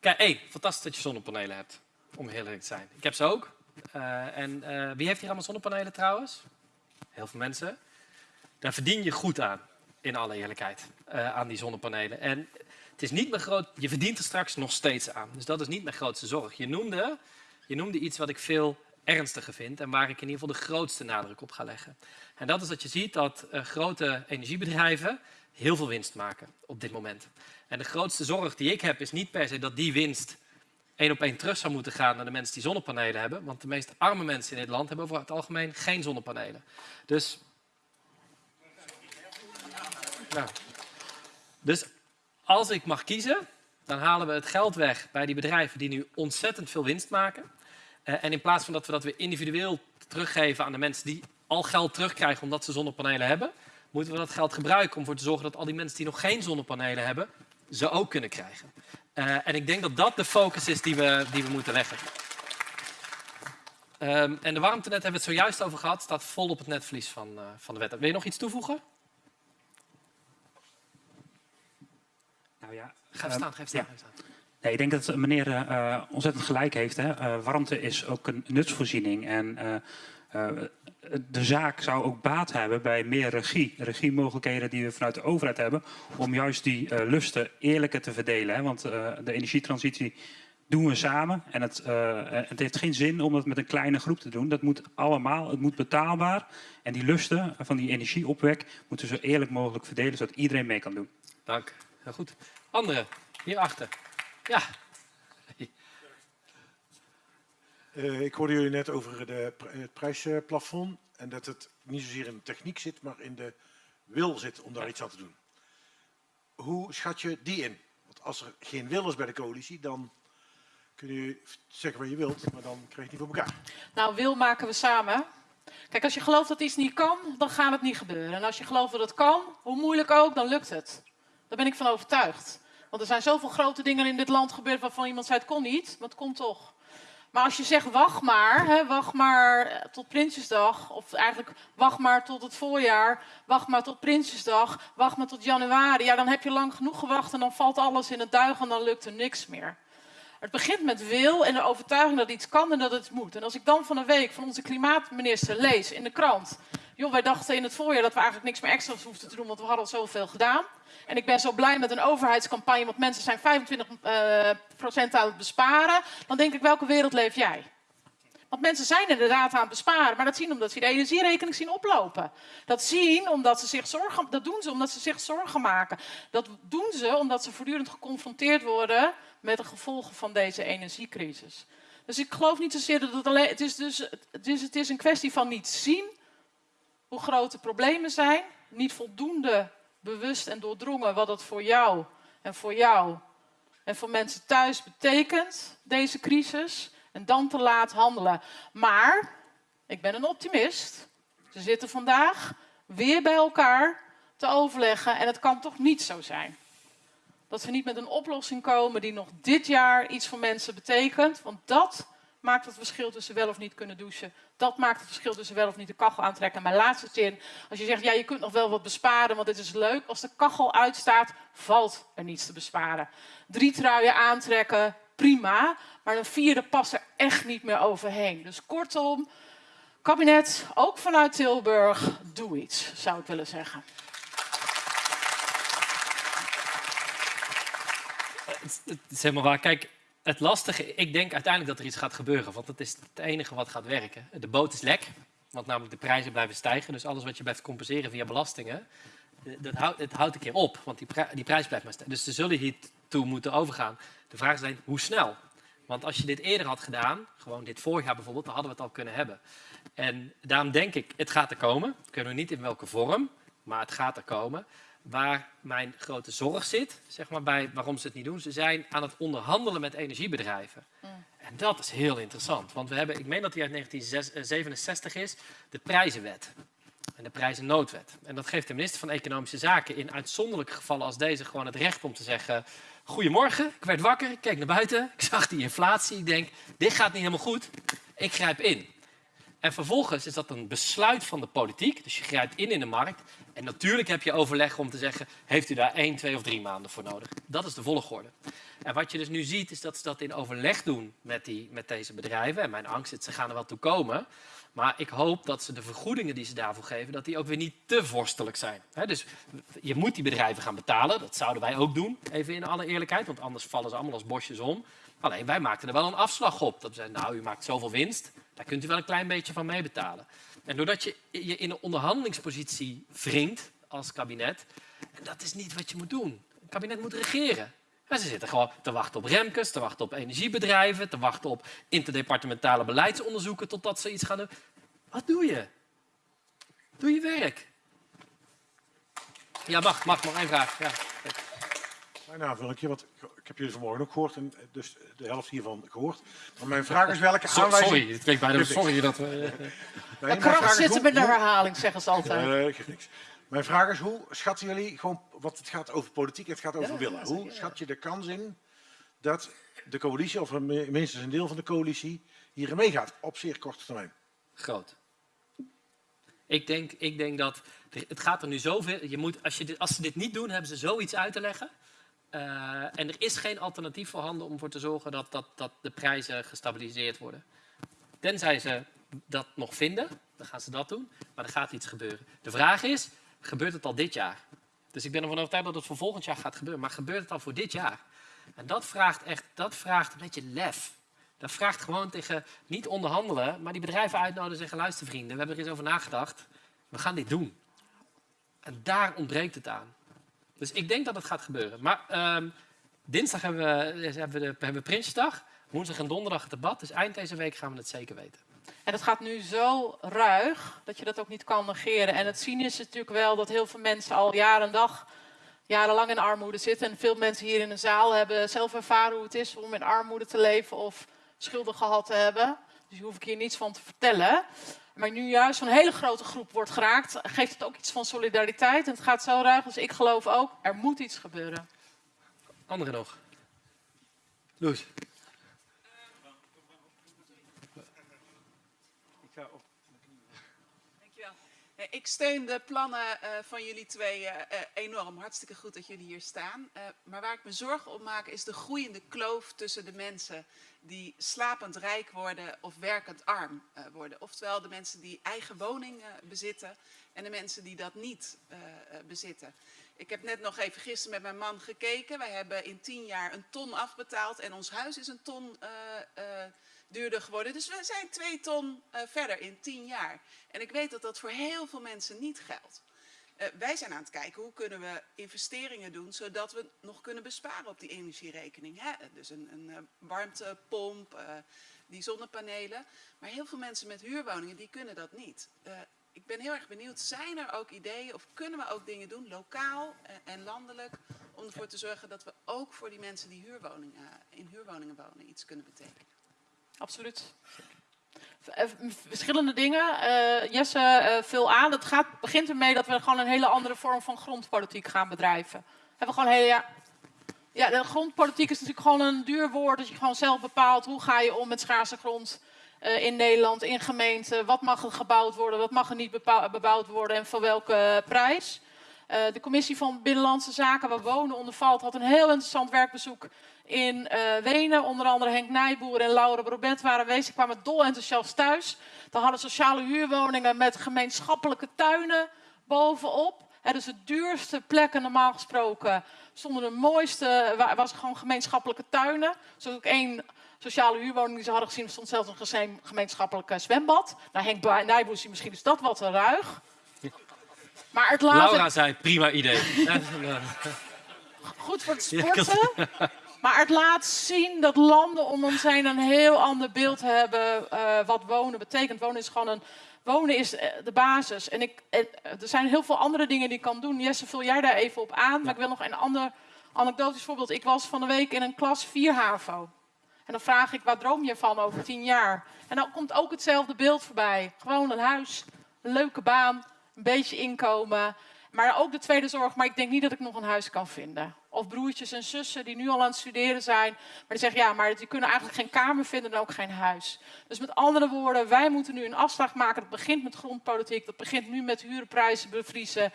Kijk, één, fantastisch dat je zonnepanelen hebt. Om heel eerlijk te zijn. Ik heb ze ook. Eh, en eh, wie heeft hier allemaal zonnepanelen trouwens? Heel veel mensen. Daar verdien je goed aan, in alle eerlijkheid, eh, aan die zonnepanelen. En het is niet mijn groot, je verdient er straks nog steeds aan. Dus dat is niet mijn grootste zorg. Je noemde, je noemde iets wat ik veel ernstiger vind en waar ik in ieder geval de grootste nadruk op ga leggen. En dat is dat je ziet dat eh, grote energiebedrijven heel veel winst maken op dit moment. En de grootste zorg die ik heb is niet per se dat die winst één op één terug zou moeten gaan naar de mensen die zonnepanelen hebben. Want de meest arme mensen in dit land hebben over het algemeen geen zonnepanelen. Dus, nou, dus als ik mag kiezen, dan halen we het geld weg bij die bedrijven die nu ontzettend veel winst maken. Eh, en in plaats van dat we dat weer individueel teruggeven aan de mensen die al geld terugkrijgen omdat ze zonnepanelen hebben, moeten we dat geld gebruiken om ervoor te zorgen dat al die mensen die nog geen zonnepanelen hebben, ze ook kunnen krijgen. Uh, en ik denk dat dat de focus is die we, die we moeten leggen. Um, en de warmtenet hebben we het zojuist over gehad, staat vol op het netvlies van, uh, van de wet. Wil je nog iets toevoegen? Ja, Ga even staan, ga even staan. Ja. staan. Nee, ik denk dat meneer uh, ontzettend gelijk heeft. Hè. warmte is ook een nutsvoorziening. En de zaak zou ook baat hebben bij meer regie. Regiemogelijkheden die we vanuit de overheid hebben. Om juist die uh, lusten eerlijker te verdelen. Hè? Want uh, de energietransitie doen we samen. En het, uh, het, heeft geen zin om dat met een kleine groep te doen. Dat moet allemaal, het moet betaalbaar. En die lusten van die energieopwek moeten zo eerlijk mogelijk verdelen. Zodat iedereen mee kan doen. Dank. Heel goed. Anderen, hierachter. Ja, Uh, ik hoorde jullie net over de, het prijsplafond en dat het niet zozeer in de techniek zit, maar in de wil zit om daar iets aan te doen. Hoe schat je die in? Want als er geen wil is bij de coalitie, dan kun je zeggen wat je wilt, maar dan krijg je het niet voor elkaar. Nou, wil maken we samen. Kijk, als je gelooft dat iets niet kan, dan gaat het niet gebeuren. En als je gelooft dat het kan, hoe moeilijk ook, dan lukt het. Daar ben ik van overtuigd. Want er zijn zoveel grote dingen in dit land gebeurd waarvan iemand zei het kon niet, maar het komt toch. Maar als je zegt wacht maar, hè, wacht maar tot Prinsjesdag, of eigenlijk wacht maar tot het voorjaar, wacht maar tot Prinsjesdag, wacht maar tot januari, ja dan heb je lang genoeg gewacht en dan valt alles in het duigen en dan lukt er niks meer. Het begint met wil en de overtuiging dat iets kan en dat het moet. En als ik dan van een week van onze klimaatminister lees in de krant, joh wij dachten in het voorjaar dat we eigenlijk niks meer extra's hoefden te doen, want we hadden al zoveel gedaan. En ik ben zo blij met een overheidscampagne, want mensen zijn 25% uh, aan het besparen. Dan denk ik, welke wereld leef jij? Want mensen zijn inderdaad aan het besparen, maar dat zien omdat ze de energierekening zien oplopen. Dat zien omdat ze zich zorgen, dat doen ze omdat ze zich zorgen maken. Dat doen ze omdat ze voortdurend geconfronteerd worden met de gevolgen van deze energiecrisis. Dus ik geloof niet zozeer dat het alleen. Het is dus het is, het is een kwestie van niet zien hoe groot de problemen zijn, niet voldoende bewust en doordrongen wat het voor jou en voor jou en voor mensen thuis betekent, deze crisis, en dan te laat handelen. Maar ik ben een optimist. Ze zitten vandaag weer bij elkaar te overleggen en het kan toch niet zo zijn. Dat ze niet met een oplossing komen die nog dit jaar iets voor mensen betekent, want dat maakt het verschil tussen wel of niet kunnen douchen. Dat maakt het verschil tussen wel of niet de kachel aantrekken. En mijn laatste zin, als je zegt, ja, je kunt nog wel wat besparen, want dit is leuk. Als de kachel uitstaat, valt er niets te besparen. Drie truien aantrekken, prima. Maar een vierde past er echt niet meer overheen. Dus kortom, kabinet, ook vanuit Tilburg, doe iets, zou ik willen zeggen. Het is helemaal waar. Kijk, het lastige, ik denk uiteindelijk dat er iets gaat gebeuren, want dat is het enige wat gaat werken. De boot is lek, want namelijk de prijzen blijven stijgen. Dus alles wat je blijft compenseren via belastingen, eh, dat houdt, houdt een keer op, want die, prijs blijft maar stijgen. Dus ze zullen hiertoe moeten overgaan. De vraag is alleen, hoe snel? Want als je dit eerder had gedaan, gewoon dit voorjaar bijvoorbeeld, dan hadden we het al kunnen hebben. En daarom denk ik, het gaat er komen. Kunnen we niet in welke vorm, maar het gaat er komen waar mijn grote zorg zit, zeg maar, bij waarom ze het niet doen. Ze zijn aan het onderhandelen met energiebedrijven. Mm. En dat is heel interessant, want we hebben, ik meen dat die uit 1967 is, de prijzenwet en de prijzennoodwet. En dat geeft de minister van Economische Zaken in uitzonderlijke gevallen als deze gewoon het recht om te zeggen, goedemorgen, ik werd wakker, ik keek naar buiten, ik zag die inflatie, ik denk, dit gaat niet helemaal goed, ik grijp in. En vervolgens is dat een besluit van de politiek. Dus je grijpt in in de markt. En natuurlijk heb je overleg om te zeggen, heeft u daar één, twee of drie maanden voor nodig? Dat is de volgorde. En wat je dus nu ziet, is dat ze dat in overleg doen met, die, met deze bedrijven. En mijn angst is, ze gaan er wel toe komen. Maar ik hoop dat ze de vergoedingen die ze daarvoor geven, dat die ook weer niet te vorstelijk zijn. Dus je moet die bedrijven gaan betalen. Dat zouden wij ook doen, even in alle eerlijkheid. Want anders vallen ze allemaal als bosjes om. Alleen wij maakten er wel een afslag op. Dat we zeiden, nou, u maakt zoveel winst, daar kunt u wel een klein beetje van meebetalen. En doordat je je in een onderhandelingspositie wringt als kabinet, en dat is niet wat je moet doen. Het kabinet moet regeren. En ze zitten gewoon te wachten op remkes, te wachten op energiebedrijven, te wachten op interdepartementale beleidsonderzoeken totdat ze iets gaan doen. Wat doe je? Doe je werk. Ja, mag, mag, nog één vraag. Ja. Mijn aanvullingje, want ik heb jullie vanmorgen ook gehoord en dus de helft hiervan gehoord. Maar mijn vraag is welke So- aanwijzing... sorry, het klinkt bijna sorry dat we... Nee, mijn kracht zitten met de herhaling, zeggen ze altijd. Nee, geeft niks. Mijn vraag is, hoe schatten jullie, gewoon, wat het gaat over politiek, het gaat over willen. Hoe schat je de kans in dat de coalitie, of minstens een deel van de coalitie, hierin meegaat op zeer korte termijn? Groot. Ik denk, ik denk dat het gaat er nu zoveel. Je moet, als, je dit, als ze dit niet doen, hebben ze zoiets uit te leggen. Eh, en er is geen alternatief voorhanden om voor te zorgen dat, dat, dat de prijzen gestabiliseerd worden. Tenzij ze dat nog vinden, dan gaan ze dat doen. Maar er gaat iets gebeuren. De vraag is, gebeurt het al dit jaar? Dus ik ben ervan overtuigd dat het voor volgend jaar gaat gebeuren. Maar gebeurt het al voor dit jaar? En dat vraagt echt, dat vraagt een beetje lef. Dat vraagt gewoon tegen, niet onderhandelen, maar die bedrijven uitnodigen en zeggen, luister vrienden, we hebben er eens over nagedacht. We gaan dit doen. En daar ontbreekt het aan. Dus ik denk dat het gaat gebeuren. Maar ehm, dinsdag hebben we, hebben, we de, hebben we Prinsjesdag. Woensdag en donderdag het debat. Dus eind deze week gaan we het zeker weten. En het gaat nu zo ruig dat je dat ook niet kan negeren. En het cynische is natuurlijk wel dat heel veel mensen al jaren en dag, jarenlang in armoede zitten. En veel mensen hier in de zaal hebben zelf ervaren hoe het is om in armoede te leven of schulden gehad te hebben. Dus daar hoef ik hier niets van te vertellen. Maar nu juist zo'n hele grote groep wordt geraakt, geeft het ook iets van solidariteit. En het gaat zo ruig, dus ik geloof ook, er moet iets gebeuren. Anderen nog? Loes. Dankjewel. Eh, Ik steun de plannen eh, van jullie twee eh, eh, enorm. Hartstikke goed dat jullie hier staan. Eh, maar waar ik me zorgen om maak is de groeiende kloof tussen de mensen die slapend rijk worden of werkend arm eh, worden. Oftewel de mensen die eigen woning eh, bezitten en de mensen die dat niet eh, bezitten. Ik heb net nog even gisteren met mijn man gekeken. Wij hebben in tien jaar een ton afbetaald en ons huis is een ton duurder geworden. Dus we zijn twee ton verder in tien jaar. En ik weet dat dat voor heel veel mensen niet geldt. Eh, wij zijn aan het kijken hoe kunnen we investeringen doen zodat we nog kunnen besparen op die energierekening. Hè? Dus een, een eh, warmtepomp, eh, die zonnepanelen. Maar heel veel mensen met huurwoningen die kunnen dat niet. Ik ben heel erg benieuwd, zijn er ook ideeën of kunnen we ook dingen doen, lokaal en landelijk, om ervoor te zorgen dat we ook voor die mensen die huurwoningen, in huurwoningen wonen iets kunnen betekenen? Absoluut. Eh, Verschillende dingen. Eh, Jesse eh vul aan. Het gaat, begint ermee dat we gewoon een hele andere vorm van grondpolitiek gaan bedrijven. Hebben gewoon hele, ja, ja, grondpolitiek is natuurlijk gewoon een duur woord. Dat je gewoon zelf bepaalt hoe ga je om met schaarse grond in Nederland, in gemeenten. Wat mag er gebouwd worden, wat mag er niet bebouwd worden en voor welke prijs. De commissie van Binnenlandse Zaken, waar wonen onder valt, had een heel interessant werkbezoek in eh, Wenen. Onder andere Henk Nijboer en Laura Brobet waren aanwezig. Kwamen dol enthousiast thuis. Dan hadden sociale huurwoningen met gemeenschappelijke tuinen bovenop. Hè, dus de duurste plekken normaal gesproken stonden de mooiste, wa- was gewoon gemeenschappelijke tuinen. Zoals ook één sociale huurwoning die ze hadden gezien, stond zelfs een gemeenschappelijk zwembad. Nou, Henk Nijboer zei misschien is dat wat te ruig. Maar het Laura zei, prima idee. goed voor het sporten. Maar het laat zien dat landen om ons heen een heel ander beeld hebben eh, wat wonen betekent. Wonen is gewoon een. Wonen is eh, de basis. En ik, eh, er zijn heel veel andere dingen die ik kan doen. Jesse, vul jij daar even op aan. Maar ik wil nog een ander anekdotisch voorbeeld. Ik was van de week in een klas 4 HAVO. En dan vraag ik, waar droom je van over tien jaar? En dan komt ook hetzelfde beeld voorbij. Gewoon een huis, een leuke baan, een beetje inkomen. Maar ook de tweede zorg, maar ik denk niet dat ik nog een huis kan vinden. Of broertjes en zussen die nu al aan het studeren zijn. Maar die zeggen, ja, maar die kunnen eigenlijk geen kamer vinden en ook geen huis. Dus met andere woorden, wij moeten nu een afslag maken. Dat begint met grondpolitiek, dat begint nu met huurprijzen bevriezen.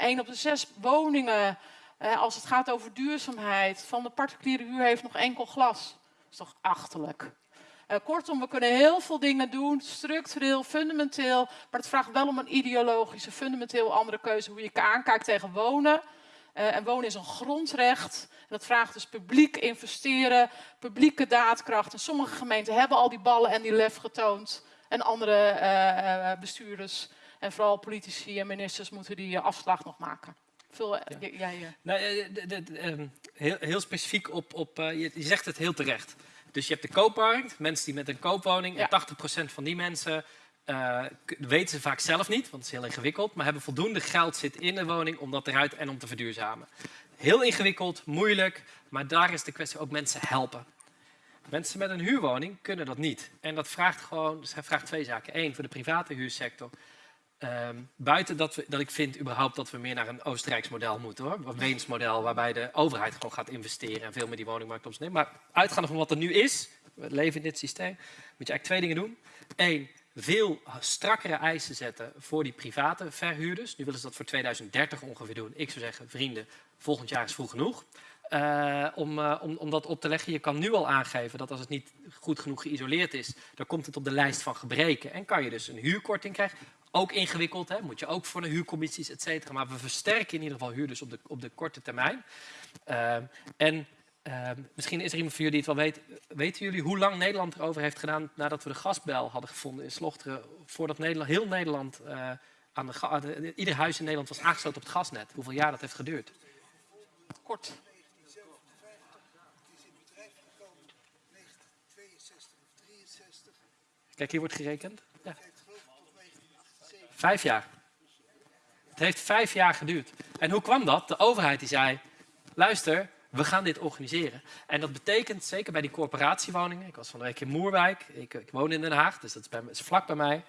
Eén op de zes woningen, eh, als het gaat over duurzaamheid, van de particuliere huur heeft nog enkel glas. Dat is toch achterlijk. Eh, kortom, we kunnen heel veel dingen doen, structureel, fundamenteel. Maar het vraagt wel om een ideologische, fundamenteel andere keuze hoe je aankijkt tegen wonen. Uh, en wonen is een grondrecht. En dat vraagt dus publiek investeren, publieke daadkracht. En sommige gemeenten hebben al die ballen en die lef getoond. En andere uh, bestuurders en vooral politici en ministers moeten die afslag nog maken. Veel, ja. jij, nou, ehm, heel, heel, specifiek op, op je, je zegt het heel terecht. Dus je hebt de koopmarkt, mensen die met een koopwoning, ja. en 80% van die mensen uh, weten ze vaak zelf niet, want het is heel ingewikkeld, maar hebben voldoende geld zit in de woning om dat eruit en om te verduurzamen. Heel ingewikkeld, moeilijk, maar daar is de kwestie ook mensen helpen. Mensen met een huurwoning kunnen dat niet. En dat vraagt gewoon, dus vraagt twee zaken. Eén, voor de private huursector. Um, buiten dat, we, dat ik vind überhaupt dat we meer naar een Oostenrijks model moeten hoor. Een Weens model waarbij de overheid gewoon gaat investeren en veel meer die woningmarkt opneemt. Maar uitgaande van wat er nu is, we leven in dit systeem, moet je eigenlijk twee dingen doen. Eén, veel strakkere eisen zetten voor die private verhuurders. Nu willen ze dat voor 2030 ongeveer doen. Ik zou zeggen, vrienden, volgend jaar is vroeg genoeg. Uh, om, uh, om, om dat op te leggen. Je kan nu al aangeven dat als het niet goed genoeg geïsoleerd is, dan komt het op de lijst van gebreken. En kan je dus een huurkorting krijgen. Ook ingewikkeld, hè? moet je ook voor de huurcommissies, et cetera. Maar we versterken in ieder geval huurders op de, op de korte termijn. Uh, en uh, misschien is er iemand van jullie die het wel weet. Weten jullie hoe lang Nederland erover heeft gedaan nadat we de gasbel hadden gevonden in Slochteren, voordat Nederland, heel Nederland, uh, aan de, de, ieder huis in Nederland was aangesloten op het gasnet? Hoeveel jaar dat heeft geduurd? Kort. Kijk, hier wordt gerekend. Vijf jaar. Het heeft vijf jaar geduurd. En hoe kwam dat? De overheid die zei, luister, we gaan dit organiseren. En dat betekent, zeker bij die corporatiewoningen, ik was van de week in Moerwijk, ik, ik woon in Den Haag, dus dat is, bij, is, vlak bij mij.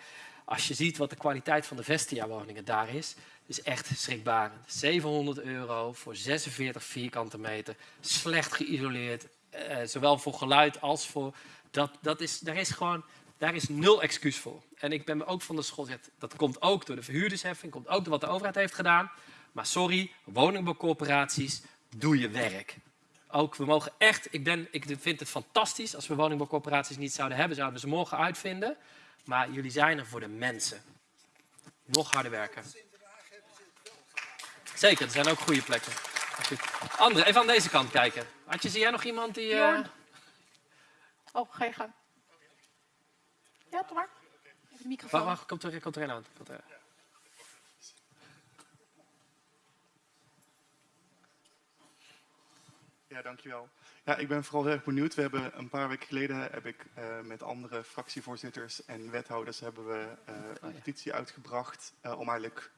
Als je ziet wat de kwaliteit van de Vestia-woningen daar is, is echt schrikbarend. 700 euro voor 46 vierkante meter, slecht geïsoleerd, eh, zowel voor geluid als voor... Dat, dat is, daar is gewoon daar is nul excuus voor. En ik ben me ook van de school dat komt ook door de verhuurdersheffing, komt ook door wat de overheid heeft gedaan. Maar sorry, woningbouwcorporaties, doe je werk. Ook, we mogen echt, ik, ben, ik vind het fantastisch als we woningbouwcorporaties niet zouden hebben, zouden we ze morgen uitvinden. Maar jullie zijn er voor de mensen. Nog harder werken. Zeker, er zijn ook goede plekken. Andere, even aan deze kant kijken. Adje, zie jij nog iemand die... Uh... Oh, ga je gang. Ja, toch maar. Even de microfoon. Wacht, wacht, komt er, komt er een aan. Komt er. Ja, dankjewel. Ja, ik ben vooral heel erg benieuwd. We hebben een paar weken geleden heb ik uh, met andere fractievoorzitters en wethouders hebben we uh, een petitie uitgebracht uh, om eigenlijk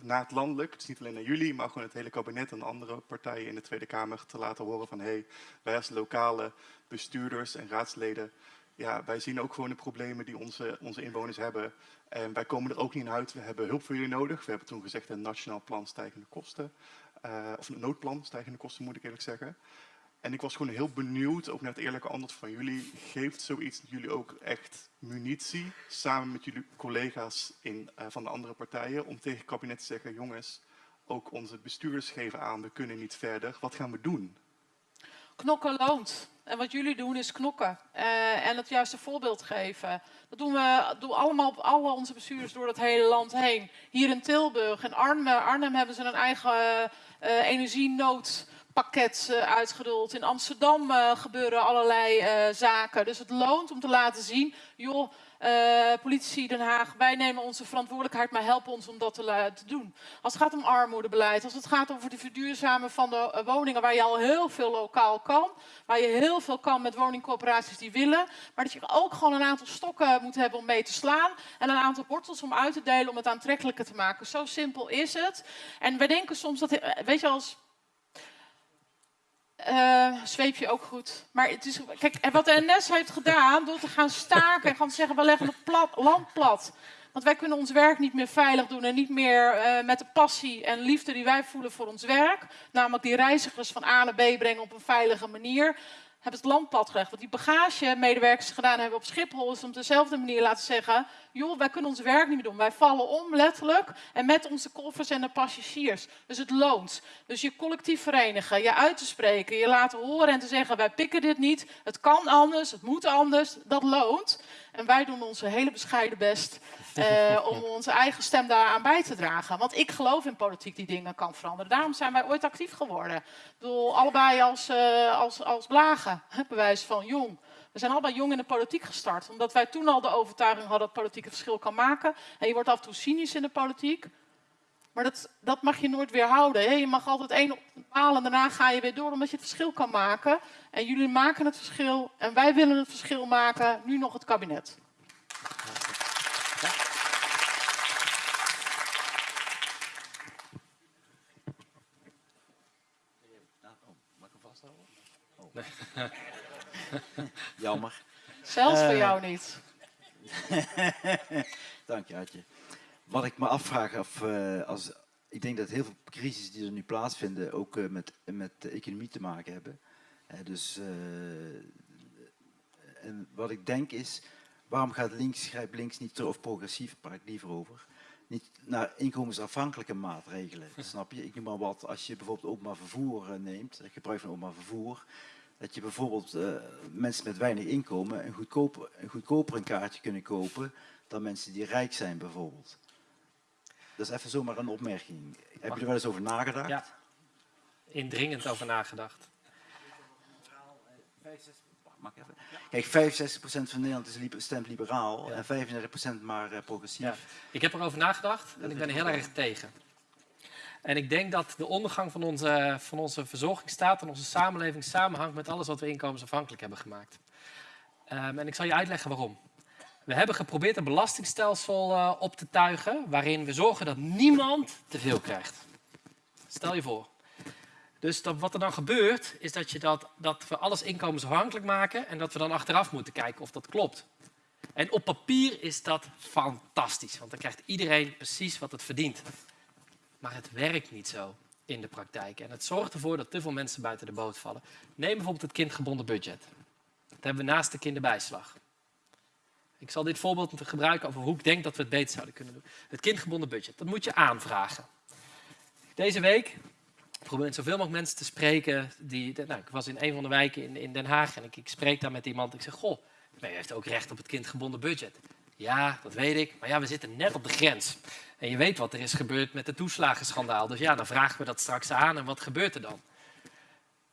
na het landelijk, dus niet alleen naar jullie, maar gewoon het hele kabinet en andere partijen in de Tweede Kamer te laten horen van hé, hey, wij als lokale bestuurders en raadsleden ja, wij zien ook gewoon de problemen die onze, onze inwoners hebben. En wij komen er ook niet in uit. We hebben hulp voor jullie nodig. We hebben toen gezegd een nationaal plan stijgende kosten. Uh, of een noodplan stijgende kosten moet ik eerlijk zeggen. En ik was gewoon heel benieuwd, ook naar het eerlijke antwoord van jullie. Geeft zoiets jullie ook echt munitie, samen met jullie collega's in, uh, van de andere partijen, om tegen het kabinet te zeggen, jongens, ook onze bestuurders geven aan, we kunnen niet verder. Wat gaan we doen? Knokken loont. En wat jullie doen is knokken uh, en het juiste voorbeeld geven. Dat doen we doen allemaal op alle onze bestuurders door het hele land heen. Hier in Tilburg en Arnhem, Arnhem hebben ze een eigen uh, energienoodpakket uh, uitgerold. In Amsterdam gebeuren allerlei zaken. Dus het loont om te laten zien, joh, uh, politici Den Haag, wij nemen onze verantwoordelijkheid, maar helpen ons om dat te, doen. Als het gaat om armoedebeleid, als het gaat over de verduurzamen van de uh, woningen, waar je al heel veel lokaal kan, waar je heel veel kan met woningcorporaties die willen, maar dat je ook gewoon een aantal stokken moet hebben om mee te slaan en een aantal wortels om uit te delen om het aantrekkelijker te maken. Zo simpel is het. En wij denken soms dat, weet je, als uh, je ook goed. Maar het is, kijk, wat de NS heeft gedaan door te gaan staken en gaan zeggen we leggen het plat, land plat. Want wij kunnen ons werk niet meer veilig doen en niet meer uh, met de passie en liefde die wij voelen voor ons werk. Namelijk die reizigers van A naar B brengen op een veilige manier. hebben het landpad gelegd. Wat die bagagemedewerkers gedaan hebben op Schiphol is om dezelfde manier laten zeggen... joh, wij kunnen ons werk niet meer doen. Wij vallen om, letterlijk. En met onze koffers en de passagiers. Dus het loont. Dus je collectief verenigen, je uit te spreken, je laten horen en te zeggen... wij pikken dit niet, het kan anders, het moet anders. Dat loont. En wij doen onze hele bescheiden best eh, om onze eigen stem daaraan bij te dragen. Want ik geloof in politiek die dingen kan veranderen. Daarom zijn wij ooit actief geworden. Ik bedoel, allebei als, uh, als, als blagen, bewijs van jong. We zijn allebei jong in de politiek gestart. Omdat wij toen al de overtuiging hadden dat politiek een verschil kan maken. En je wordt af en toe cynisch in de politiek. Maar dat, dat mag je nooit weerhouden. Je mag altijd één opbalen en daarna ga je weer door omdat je het verschil kan maken. En jullie maken het verschil en wij willen het verschil maken, nu nog het kabinet. Jammer. Zelfs voor Uh, jou niet. Dank je, Adje. Wat ik me afvraag, of, uh, als, ik denk dat heel veel crises die er nu plaatsvinden ook uh, met, met de economie te maken hebben. dus, en wat ik denk is, waarom gaat links, grijpt links niet, of progressief, praat ik liever over, niet naar inkomensafhankelijke maatregelen, snap je? Ik noem maar wat, als je bijvoorbeeld openbaar vervoer neemt, gebruik van openbaar vervoer, dat je bijvoorbeeld uh, mensen met weinig inkomen een, goedkoper, een goedkoper een kaartje kunnen kopen dan mensen die rijk zijn bijvoorbeeld. Dat is even zomaar een opmerking. Heb je er wel eens over nagedacht? Ja, indringend over nagedacht. Kijk, 65% van Nederland is stemt liberaal ja. en 35% maar uh, progressief. Ja. Ik heb erover nagedacht en ik ben heel erg tegen. En ik denk dat de ondergang van onze, van onze verzorgingsstaat en onze samenleving samenhangt met alles wat we inkomensafhankelijk hebben gemaakt. Um, en ik zal je uitleggen waarom. We hebben geprobeerd een belastingstelsel uh, op te tuigen waarin we zorgen dat niemand te veel krijgt. Stel je voor. Dus wat er dan gebeurt, is dat, je dat, dat we alles inkomensafhankelijk maken en dat we dan achteraf moeten kijken of dat klopt. En op papier is dat fantastisch, want dan krijgt iedereen precies wat het verdient. Maar het werkt niet zo in de praktijk. En het zorgt ervoor dat te veel mensen buiten de boot vallen. Neem bijvoorbeeld het kindgebonden budget. Dat hebben we naast de kinderbijslag. Ik zal dit voorbeeld gebruiken over hoe ik denk dat we het beter zouden kunnen doen. Het kindgebonden budget, dat moet je aanvragen. Deze week probeer zoveel mogelijk mensen te spreken. Die, nou, ik was in een van de wijken in, in Den Haag en ik, ik spreek daar met iemand. Ik zeg, goh, u heeft ook recht op het kindgebonden budget. Ja, dat weet ik. Maar ja, we zitten net op de grens. En je weet wat er is gebeurd met het toeslagenschandaal. Dus ja, dan vragen we dat straks aan en wat gebeurt er dan?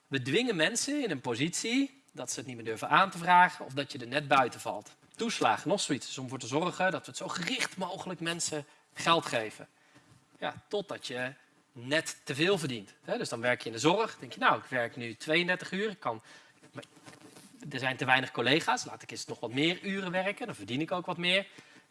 We dwingen mensen in een positie dat ze het niet meer durven aan te vragen of dat je er net buiten valt. Toeslagen, nog zoiets. Dus om ervoor te zorgen dat we het zo gericht mogelijk mensen geld geven. Ja, totdat je net te veel verdient. Dus dan werk je in de zorg. denk je, nou, ik werk nu 32 uur. Ik kan, er zijn te weinig collega's. Laat ik eens nog wat meer uren werken. Dan verdien ik ook wat meer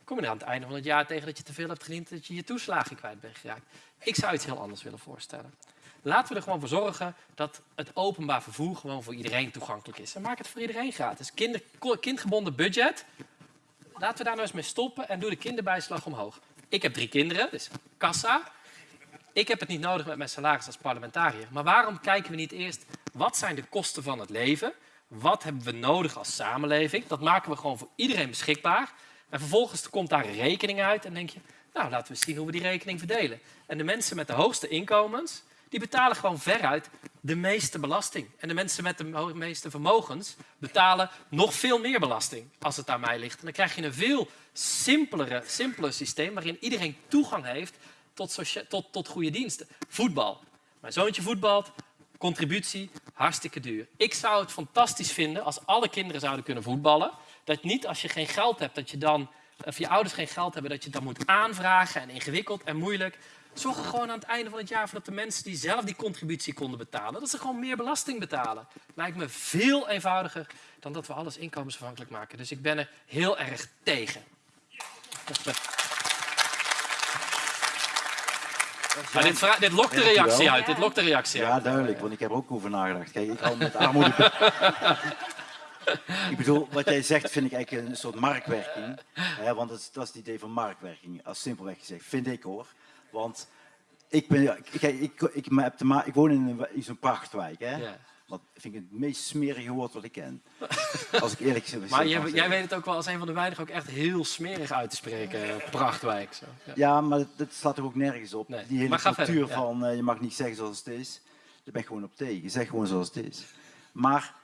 kom je er aan het einde van het jaar tegen dat je te veel hebt gediend, dat je je toeslagen kwijt bent geraakt. Ik zou iets heel anders willen voorstellen. Laten we er gewoon voor zorgen dat het openbaar vervoer gewoon voor iedereen toegankelijk is. En maak het voor iedereen gratis. Kinder, kindgebonden budget. Laten we daar nou eens mee stoppen en doe de kinderbijslag omhoog. Ik heb drie kinderen, dus kassa. Ik heb het niet nodig met mijn salaris als parlementariër. Maar waarom kijken we niet eerst, wat zijn de kosten van het leven? Wat hebben we nodig als samenleving? Dat maken we gewoon voor iedereen beschikbaar. En vervolgens komt daar rekening uit en denk je, nou laten we zien hoe we die rekening verdelen. En de mensen met de hoogste inkomens, die betalen gewoon veruit de meeste belasting. En de mensen met de meeste vermogens betalen nog veel meer belasting als het aan mij ligt. En dan krijg je een veel simpelere, simpeler systeem waarin iedereen toegang heeft tot, tot, tot goede diensten. Voetbal. Mijn zoontje voetbalt, contributie, hartstikke duur. Ik zou het fantastisch vinden als alle kinderen zouden kunnen voetballen. Dat niet als je geen geld hebt, dat je dan, of je ouders geen geld hebben, dat je het dan moet aanvragen en ingewikkeld en moeilijk. Zorg er gewoon aan het einde van het jaar voor dat de mensen die zelf die contributie konden betalen, dat ze gewoon meer belasting betalen. Lijkt me veel eenvoudiger dan dat we alles inkomensafhankelijk maken. Dus ik ben er heel erg tegen. Maar dit, dit lokt de reactie uit. Dit lokt de reactie ja, uit. duidelijk, want ik heb ook over nagedacht. Kijk, ik hou met armoede. ik bedoel, wat jij zegt vind ik eigenlijk een soort marktwerking. Hè, want dat is, dat is het idee van marktwerking, als simpelweg gezegd. Vind ik hoor. Want ik, ben, ik, ik, ik, heb te ik woon in, in zo'n prachtwijk. Hè? Wat vind ik het meest smerige woord wat ik ken. Als ik eerlijk zeg. Maar jij, jij weet het ook wel als een van de weinigen ook echt heel smerig uit te spreken. Prachtwijk. Zo. Ja. Ja, maar dat, dat slaat er ook nergens op. Nee. Die hele cultuur verder, ja. van eh, je mag niet zeggen zoals het is, daar ben ik gewoon op tegen. Zeg gewoon zoals het is. Maar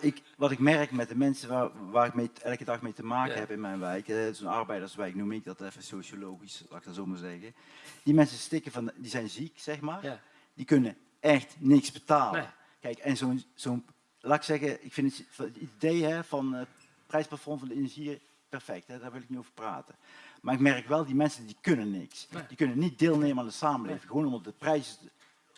ik, wat ik merk met de mensen waar, waar ik mee, elke dag mee te maken Ja. heb in mijn wijk, eh, zo'n arbeiderswijk noem ik dat even sociologisch, laat ik dat zo maar zeggen. Die mensen stikken van, die zijn ziek, zeg maar. Ja. Die kunnen echt niks betalen. Nee. Kijk, en zo'n, zo'n, laat ik zeggen, ik vind het, het idee hè, van het prijsplafond van de energie perfect, hè, daar wil ik niet over praten. Maar ik merk wel, die mensen die kunnen niks. Nee. Die kunnen niet deelnemen aan de samenleving, gewoon omdat de prijzen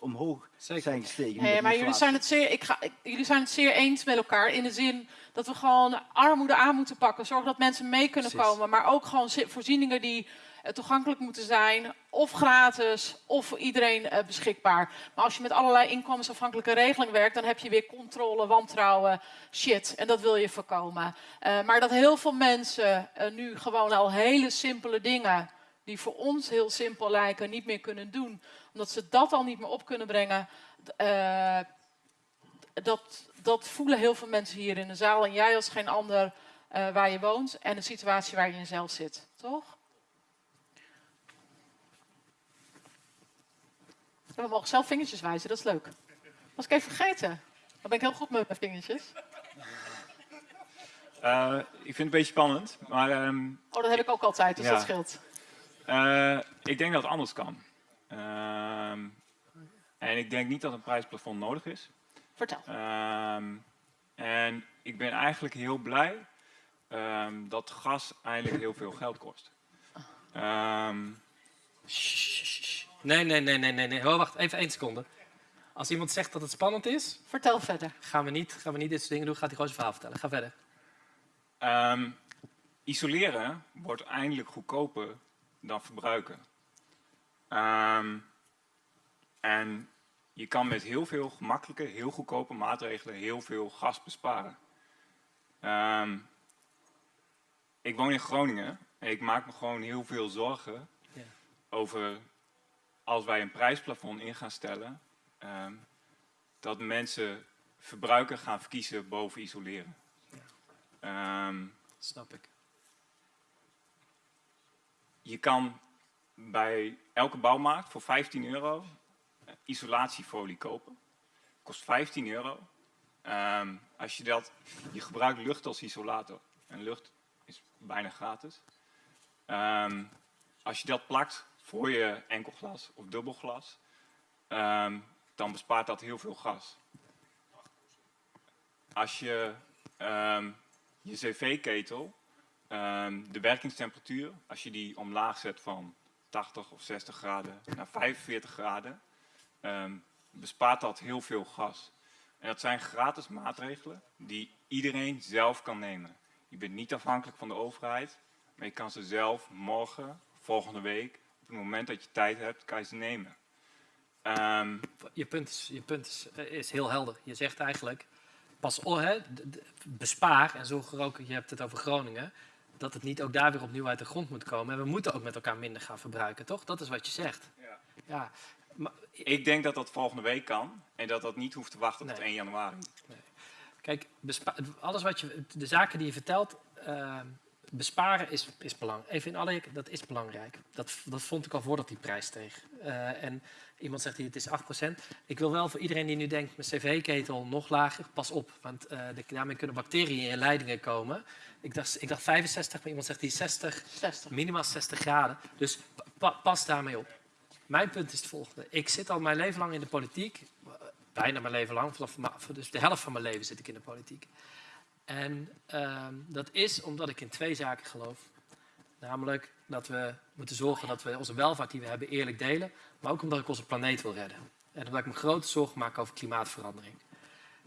omhoog Zeker. zijn gestegen. Nee, met maar jullie zijn, het zeer, ik ga, ik- jullie zijn het zeer eens met elkaar in de zin dat we gewoon armoede aan moeten pakken. Zorgen dat mensen mee kunnen Precies. komen. Maar ook gewoon zi- voorzieningen die eh, toegankelijk moeten zijn. Of gratis, of voor iedereen eh, beschikbaar. Maar als je met allerlei inkomensafhankelijke regeling werkt, dan heb je weer controle, wantrouwen, shit. En dat wil je voorkomen. Eh, maar dat heel veel mensen nu gewoon al hele simpele dingen die voor ons heel simpel lijken, niet meer kunnen doen. Omdat ze dat al niet meer op kunnen brengen. eh, dat, dat voelen heel veel mensen hier in de zaal. En jij als geen ander eh, waar je woont en de situatie waar je in zelf zit. Toch? En we mogen zelf vingertjes wijzen, dat is leuk. Was ik even vergeten. Dan ben ik heel goed met mijn vingertjes. Eh, ik vind het een beetje spannend, maar ehm, Oh, dat heb ik ook altijd, dus Ja. dat scheelt. ik denk dat het anders kan. Ehm, en ik denk niet dat een prijsplafond nodig is. Vertel. Ehm, en ik ben eigenlijk heel blij ehm, dat gas eigenlijk heel veel geld kost. Ehm, Nee, nee, nee, nee, nee, nee. Oh, wacht, even één seconde. Als iemand zegt dat het spannend is, Vertel verder. gaan we niet, gaan we niet dit soort dingen doen. Gaat hij gewoon zijn verhaal vertellen. Ga verder. Ehm, isoleren wordt eindelijk goedkoper dan verbruiken. Ehm, en je kan met heel veel gemakkelijke, heel goedkope maatregelen heel veel gas besparen. Ehm, ik woon in Groningen en ik maak me gewoon heel veel zorgen Ja. over als wij een prijsplafond in gaan stellen, ehm, dat mensen verbruiken gaan verkiezen boven isoleren. Snap ik. je kan bij elke bouwmarkt voor 15 euro eh, isolatiefolie kopen. Kost 15 euro. Ehm, als je dat, je gebruikt lucht als isolator. En lucht is bijna gratis. Ehm, als je dat plakt voor je enkelglas of dubbelglas, ehm, dan bespaart dat heel veel gas. Als je je cv-ketel de werkingstemperatuur, als je die omlaag zet van 80 of 60 graden naar 45 graden, ehm, bespaart dat heel veel gas. En dat zijn gratis maatregelen die iedereen zelf kan nemen. Je bent niet afhankelijk van de overheid, maar je kan ze zelf morgen, volgende week, op het moment dat je tijd hebt, kan je ze nemen. Ehm, Je punt, is, je punt is, eh, is heel helder. Je zegt eigenlijk, pas op, bespaar en zorg er ook, je hebt het over Groningen, dat het niet ook daar weer opnieuw uit de grond moet komen. En we moeten ook met elkaar minder gaan verbruiken, toch? Dat is wat je zegt. Ja. Ja, maar, ik denk dat dat volgende week kan en dat dat niet hoeft te wachten tot Nee. 1 januari. Kijk, bespa- alles wat je, de zaken die je vertelt, eh, besparen is, is belangrijk. Even in alle dat is belangrijk. Dat, dat vond ik al voordat die prijs steeg. Eh, en iemand zegt hier, het is 8%. Ik wil wel voor iedereen die nu denkt, mijn cv-ketel nog lager, pas op. Want eh, de- daarmee kunnen bacteriën in je leidingen komen. Ik dacht, ik dacht 65, maar iemand zegt die 60, 60. minimaal 60 graden. Dus pa- pas daarmee op. Mijn punt is het volgende. Ik zit al mijn leven lang in de politiek. Bijna mijn leven lang. Vanaf, dus de helft van mijn leven zit ik in de politiek. En ehm, dat is omdat ik in twee zaken geloof. Namelijk dat we moeten zorgen dat we onze welvaart die we hebben eerlijk delen. Maar ook omdat ik onze planeet wil redden. En omdat ik me grote zorgen maak over klimaatverandering.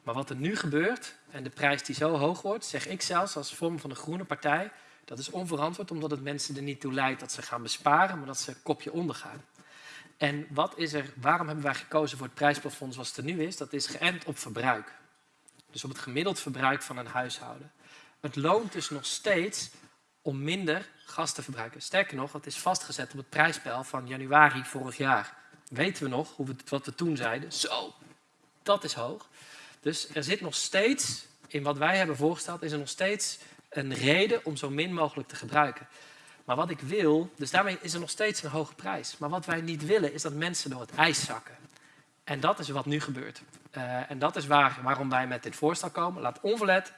Maar wat er nu gebeurt en de prijs die zo hoog wordt, zeg ik zelfs als vorm van de groene partij, dat is onverantwoord omdat het mensen er niet toe leidt dat ze gaan besparen, maar dat ze kopje ondergaan. En wat is er, waarom hebben wij gekozen voor het prijsplafond zoals het er nu is? Dat is geënt op verbruik. Dus op het gemiddeld verbruik van een huishouden. Het loont dus nog steeds om minder gas te verbruiken. Sterker nog, het is vastgezet op het prijsspel van januari vorig jaar. Weten we nog hoe we, wat we toen zeiden? Zo, dat is hoog. Dus er zit nog steeds, in wat wij hebben voorgesteld, is er nog steeds een reden om zo min mogelijk te gebruiken. Maar wat ik wil, dus daarmee is er nog steeds een hoge prijs. Maar wat wij niet willen, is dat mensen door het ijs zakken. En dat is wat nu gebeurt. Uh, en dat is waar, waarom wij met dit voorstel komen. Laat onverlet,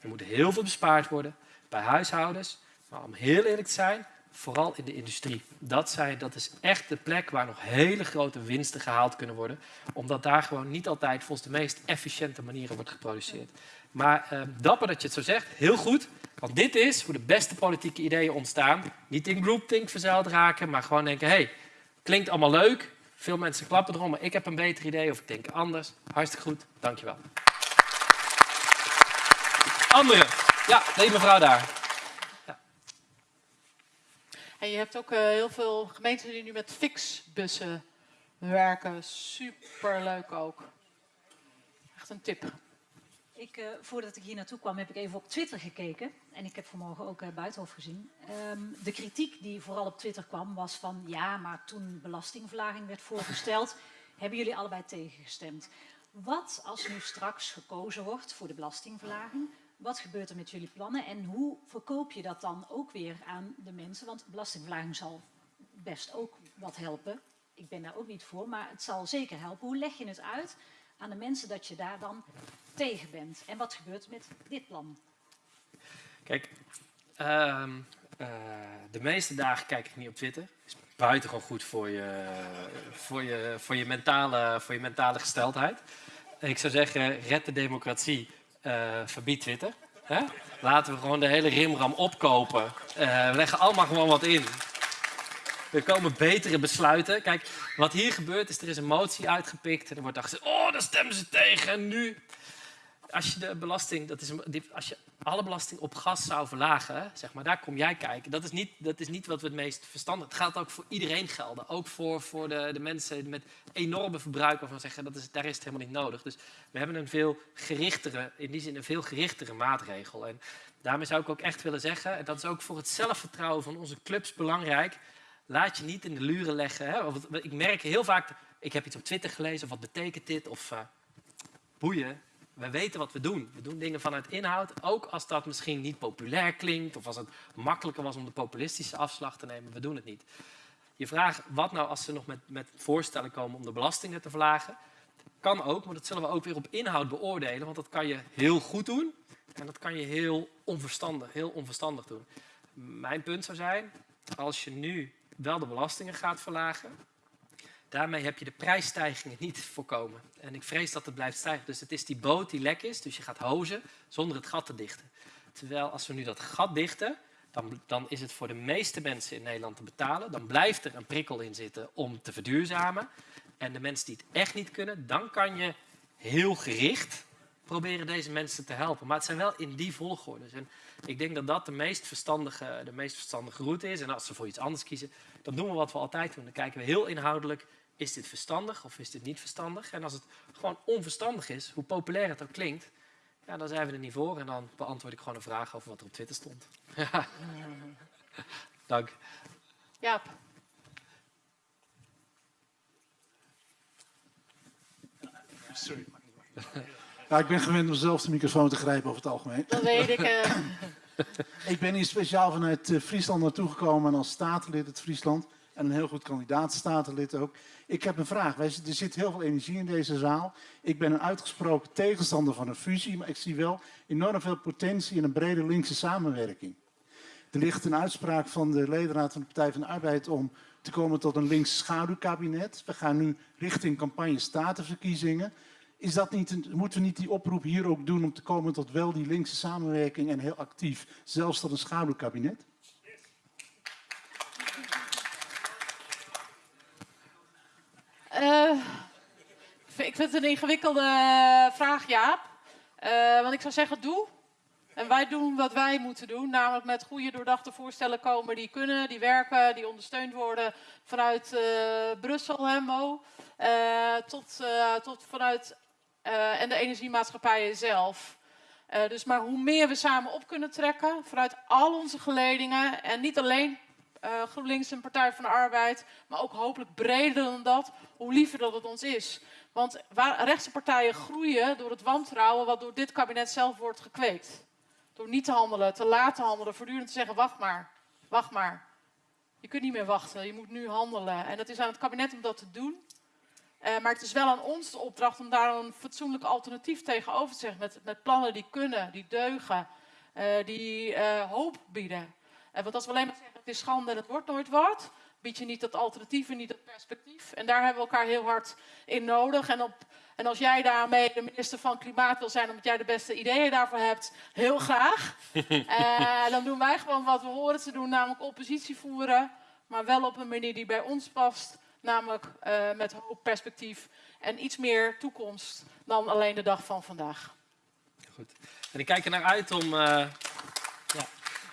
er moet heel veel bespaard worden bij huishoudens. Maar om heel eerlijk te zijn, vooral in de industrie. Dat, zijn, dat is echt de plek waar nog hele grote winsten gehaald kunnen worden. Omdat daar gewoon niet altijd volgens de meest efficiënte manieren wordt geproduceerd. Maar uh, dapper dat je het zo zegt, heel goed. Want dit is hoe de beste politieke ideeën ontstaan. Niet in groupthink verzeild raken, maar gewoon denken... hé, hey, klinkt allemaal leuk, veel mensen klappen erom, maar ik heb een beter idee of ik denk anders. Hartstikke goed, dankjewel. Andere. Ja, deze mevrouw daar. Ja. En je hebt ook uh, heel veel gemeenten die nu met fixbussen werken. Superleuk ook. Echt een tip. Ik, uh, voordat ik hier naartoe kwam, heb ik even op Twitter gekeken. En ik heb vanmorgen ook uh, Buitenhof gezien. Um, de kritiek die vooral op Twitter kwam, was van... ja, maar toen belastingverlaging werd voorgesteld... hebben jullie allebei tegengestemd. Wat als nu straks gekozen wordt voor de belastingverlaging... wat gebeurt er met jullie plannen en hoe verkoop je dat dan ook weer aan de mensen? Want belastingverlaging zal best ook wat helpen. Ik ben daar ook niet voor, maar het zal zeker helpen. Hoe leg je het uit aan de mensen dat je daar dan tegen bent. En wat gebeurt met dit plan? Kijk, uh, uh, de meeste dagen kijk ik niet op Twitter. is buitengewoon goed voor je, voor je, voor je, mentale, voor je mentale gesteldheid. Ik zou zeggen, red de democratie, uh, verbied Twitter. Laten we gewoon de hele rimram opkopen. We leggen allemaal gewoon wat in. Er komen betere besluiten. Kijk, wat hier gebeurt is, er is een motie uitgepikt. En er wordt dan gezegd, oh, daar stemmen ze tegen. En nu als je de belasting, dat is, als je alle belasting op gas zou verlagen, zeg maar, daar kom jij kijken. Dat is niet, dat is niet wat we het meest verstandig. Het gaat ook voor iedereen gelden. Ook voor, voor de, de mensen met enorme verbruik van zeggen, dat is, daar is het helemaal niet nodig. Dus we hebben een veel gerichtere, in die zin een veel gerichtere maatregel. En daarmee zou ik ook echt willen zeggen, en dat is ook voor het zelfvertrouwen van onze clubs belangrijk, laat je niet in de luren leggen. Hè? Ik merk heel vaak, ik heb iets op Twitter gelezen, of wat betekent dit? Of uh, boeien, we weten wat we doen. We doen dingen vanuit inhoud, ook als dat misschien niet populair klinkt of als het makkelijker was om de populistische afslag te nemen. We doen het niet. Je vraagt wat nou als ze nog met, met voorstellen komen om de belastingen te verlagen. Kan ook, maar dat zullen we ook weer op inhoud beoordelen, want dat kan je heel goed doen en dat kan je heel onverstandig, heel onverstandig doen. Mijn punt zou zijn, als je nu wel de belastingen gaat verlagen, Daarmee heb je de prijsstijgingen niet voorkomen. En ik vrees dat het blijft stijgen. Dus het is die boot die lek is, dus je gaat hozen zonder het gat te dichten. Terwijl als we nu dat gat dichten, dan, dan is het voor de meeste mensen in Nederland te betalen. Dan blijft er een prikkel in zitten om te verduurzamen. En de mensen die het echt niet kunnen, dan kan je heel gericht proberen deze mensen te helpen. Maar het zijn wel in die volgorde. En ik denk dat dat de meest, verstandige, de meest verstandige route is. En als ze voor iets anders kiezen, dan doen we wat we altijd doen. Dan kijken we heel inhoudelijk is dit verstandig of is dit niet verstandig? En als het gewoon onverstandig is, hoe populair het ook klinkt, ja, dan zijn we er niet voor. En dan beantwoord ik gewoon een vraag over wat er op Twitter stond. Dank. Jaap. Sorry. Ja, ik ben gewend om zelf de microfoon te grijpen over het algemeen. Dat weet ik. Uh... ik ben hier speciaal vanuit eh, Friesland naartoe gekomen als statenlid uit Friesland. En een heel goed kandidaat-statenlid ook. Ik heb een vraag. Er zit heel veel energie in deze zaal. Ik ben een uitgesproken tegenstander van een fusie, maar ik zie wel enorm veel potentie in een brede linkse samenwerking. Er ligt een uitspraak van de ledenraad van de Partij van de Arbeid om te komen tot een links schaduwkabinet. We gaan nu richting campagne statenverkiezingen. Is dat niet moeten we niet die oproep hier ook doen om te komen tot wel die linkse samenwerking en heel actief, zelfs tot een schaduwkabinet? Uh, ik vind het een ingewikkelde vraag, Jaap. Uh, want ik zou zeggen, doe. En wij doen wat wij moeten doen, namelijk met goede doordachte voorstellen komen die kunnen, die werken, die ondersteund worden vanuit uh, Brussel, hè, Mo, tot, tot vanuit en de energiemaatschappijen zelf. dus maar hoe meer we samen op kunnen trekken vanuit al onze geledingen en niet alleen eh, GroenLinks en Partij van de Arbeid, maar ook hopelijk breder dan dat, hoe liever dat het ons is. Want waar, rechtse partijen groeien door het wantrouwen wat door dit kabinet zelf wordt gekweekt. Door niet te handelen, te laat te handelen, voortdurend te zeggen, wacht maar, wacht maar. Je kunt niet meer wachten, je moet nu handelen. En dat is aan het kabinet om dat te doen. Uh, maar het is wel aan ons de opdracht om daar een fatsoenlijk alternatief tegenover te zeggen. Met, met plannen die kunnen, die deugen, uh, die uh, hoop bieden. want als we alleen maar zeggen het is schande en het wordt nooit wat, bied je niet dat alternatief en niet dat perspectief. En daar hebben we elkaar heel hard in nodig. En, op, en als jij daarmee de minister van Klimaat wil zijn, omdat jij de beste ideeën daarvoor hebt, heel graag. dan doen wij gewoon wat we horen te doen, namelijk oppositie voeren. Maar wel op een manier die bij ons past namelijk uh, met hoop perspectief en iets meer toekomst dan alleen de dag van vandaag. Goed. En ik kijk er naar uit om, uh, ja,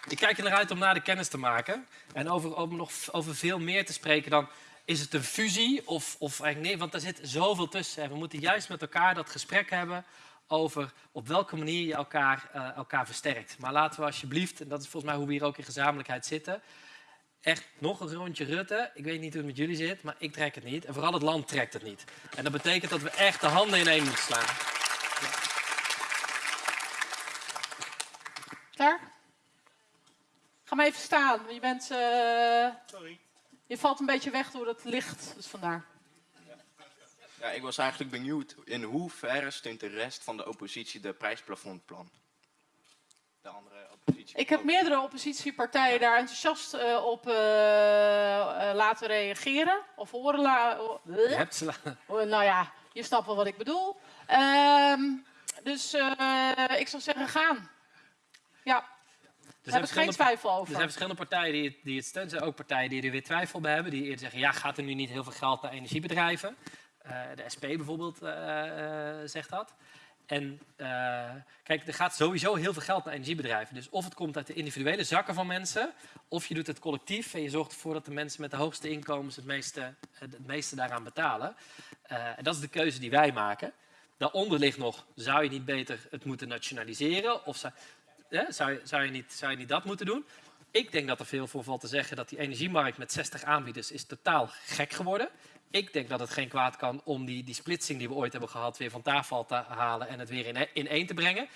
ik kijk er naar uit om naar de kennis te maken en over, nog over veel meer te spreken dan is het een fusie of, of eigenlijk nee, want er zit zoveel tussen. En we moeten juist met elkaar dat gesprek hebben over op welke manier je elkaar, uh, elkaar versterkt. Maar laten we alsjeblieft, en dat is volgens mij hoe we hier ook in gezamenlijkheid zitten, echt nog een rondje Rutte. Ik weet niet hoe het met jullie zit, maar ik trek het niet. En vooral het land trekt het niet. En dat betekent dat we echt de handen ineen moeten slaan. Klaar? Ga maar even staan. Je bent... Uh... Sorry. Je valt een beetje weg door het licht, dus vandaar. Ja, ik was eigenlijk benieuwd in hoeverre steunt de rest van de oppositie de prijsplafondplan? De andere ik heb meerdere oppositiepartijen daar enthousiast uh, op uh, uh, laten reageren. Of horen laten. Je hebt ze Nou ja, je snapt wel wat ik bedoel. Ehm, dus ik zou zeggen, gaan. Ja. Daar heb ik geen twijfel over. Er zijn verschillende partijen die het, die het steunen. Er zijn ook partijen die er weer twijfel bij hebben. Die eerder zeggen, ja, gaat er nu niet heel veel geld naar energiebedrijven? de SP bijvoorbeeld zegt dat. En uh, kijk, er gaat sowieso heel veel geld naar energiebedrijven. Dus of het komt uit de individuele zakken van mensen, of je doet het collectief en je zorgt ervoor dat de mensen met de hoogste inkomens het meeste, het meeste daaraan betalen. Uh, en dat is de keuze die wij maken. Daaronder ligt nog, zou je niet beter het moeten nationaliseren? Of zou, zou, je, zou, je niet, zou je niet dat moeten doen? Ik denk dat er veel voor valt te zeggen dat die energiemarkt met 60 aanbieders is totaal gek geworden ik denk dat het geen kwaad kan om die, die splitsing die we ooit hebben gehad weer van tafel te halen en het weer in, in één te brengen.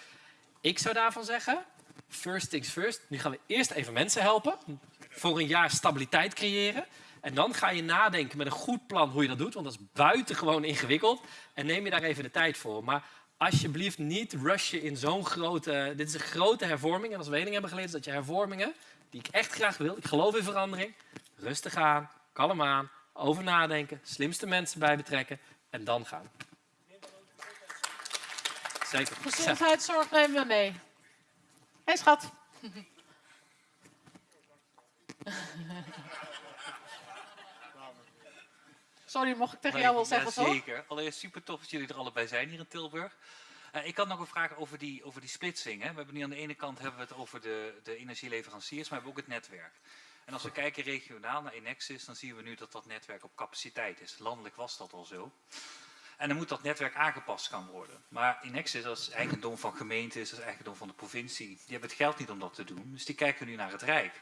Ik zou daarvan zeggen, first things first. Nu gaan we eerst even mensen helpen. Voor een jaar stabiliteit creëren. En dan ga je nadenken met een goed plan hoe je dat doet. Want dat is buitengewoon ingewikkeld. En neem je daar even de tijd voor. Maar alsjeblieft niet rushen in zo'n grote... Dit is een grote hervorming. En als we één hebben geleerd is dat je hervormingen, die ik echt graag wil. Ik geloof in verandering. Rustig aan, kalm aan over nadenken, slimste mensen bij betrekken en dan gaan. Zeker. Gezondheidszorg nemen we mee. Hé hey, schat. Sorry, mocht ik tegen jou wel zeggen, ja, Zeker. Allereerst super tof dat jullie er allebei zijn hier in Tilburg. Uh, ik had nog een vraag over die, over die splitsing. Hè. We hebben nu aan de ene kant hebben we het over de, de energieleveranciers, maar we hebben ook het netwerk. En als we kijken regionaal naar Inexis, dan zien we nu dat dat netwerk op capaciteit is. Landelijk was dat al zo. En dan moet dat netwerk aangepast gaan worden. Maar Inexis, dat is eigendom van gemeentes, dat is eigendom van de provincie. Die hebben het geld niet om dat te doen, dus die kijken nu naar het Rijk.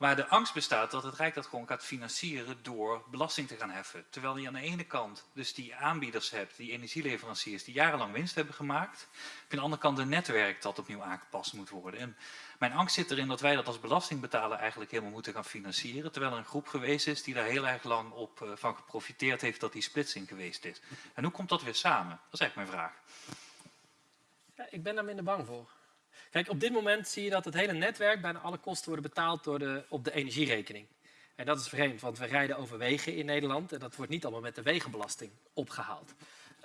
Maar de angst bestaat dat het Rijk dat gewoon gaat financieren door belasting te gaan heffen. Terwijl je aan de ene kant dus die aanbieders hebt, die energieleveranciers, die jarenlang winst hebben gemaakt. Aan de andere kant een netwerk dat opnieuw aangepast moet worden. En mijn angst zit erin dat wij dat als belastingbetaler eigenlijk helemaal moeten gaan financieren. Terwijl er een groep geweest is die daar heel erg lang op, uh, van geprofiteerd heeft dat die splitsing geweest is. En hoe komt dat weer samen? Dat is eigenlijk mijn vraag. Ja, ik ben daar minder bang voor. Kijk, op dit moment zie je dat het hele netwerk, bijna alle kosten worden betaald door de, op de energierekening. En dat is vreemd, want we rijden over wegen in Nederland en dat wordt niet allemaal met de wegenbelasting opgehaald.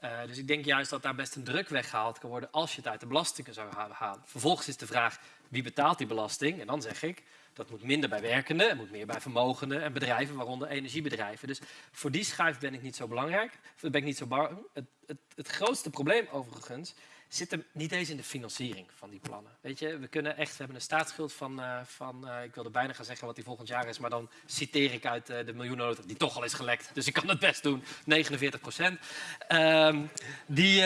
Uh, dus ik denk juist dat daar best een druk weggehaald kan worden als je het uit de belastingen zou halen. Vervolgens is de vraag, wie betaalt die belasting? En dan zeg ik, dat moet minder bij werkenden, het moet meer bij vermogenden en bedrijven, waaronder energiebedrijven. Dus voor die schuif ben ik niet zo belangrijk, ben ik niet zo. Het, het, het grootste probleem overigens zit hem niet eens in de financiering van die plannen. Weet je, we kunnen echt, we hebben een staatsschuld van, uh, van uh, ik wilde bijna gaan zeggen wat die volgend jaar is, maar dan citeer ik uit uh, de miljoenennota, die toch al is gelekt, dus ik kan het best doen, 49 procent. Um, die,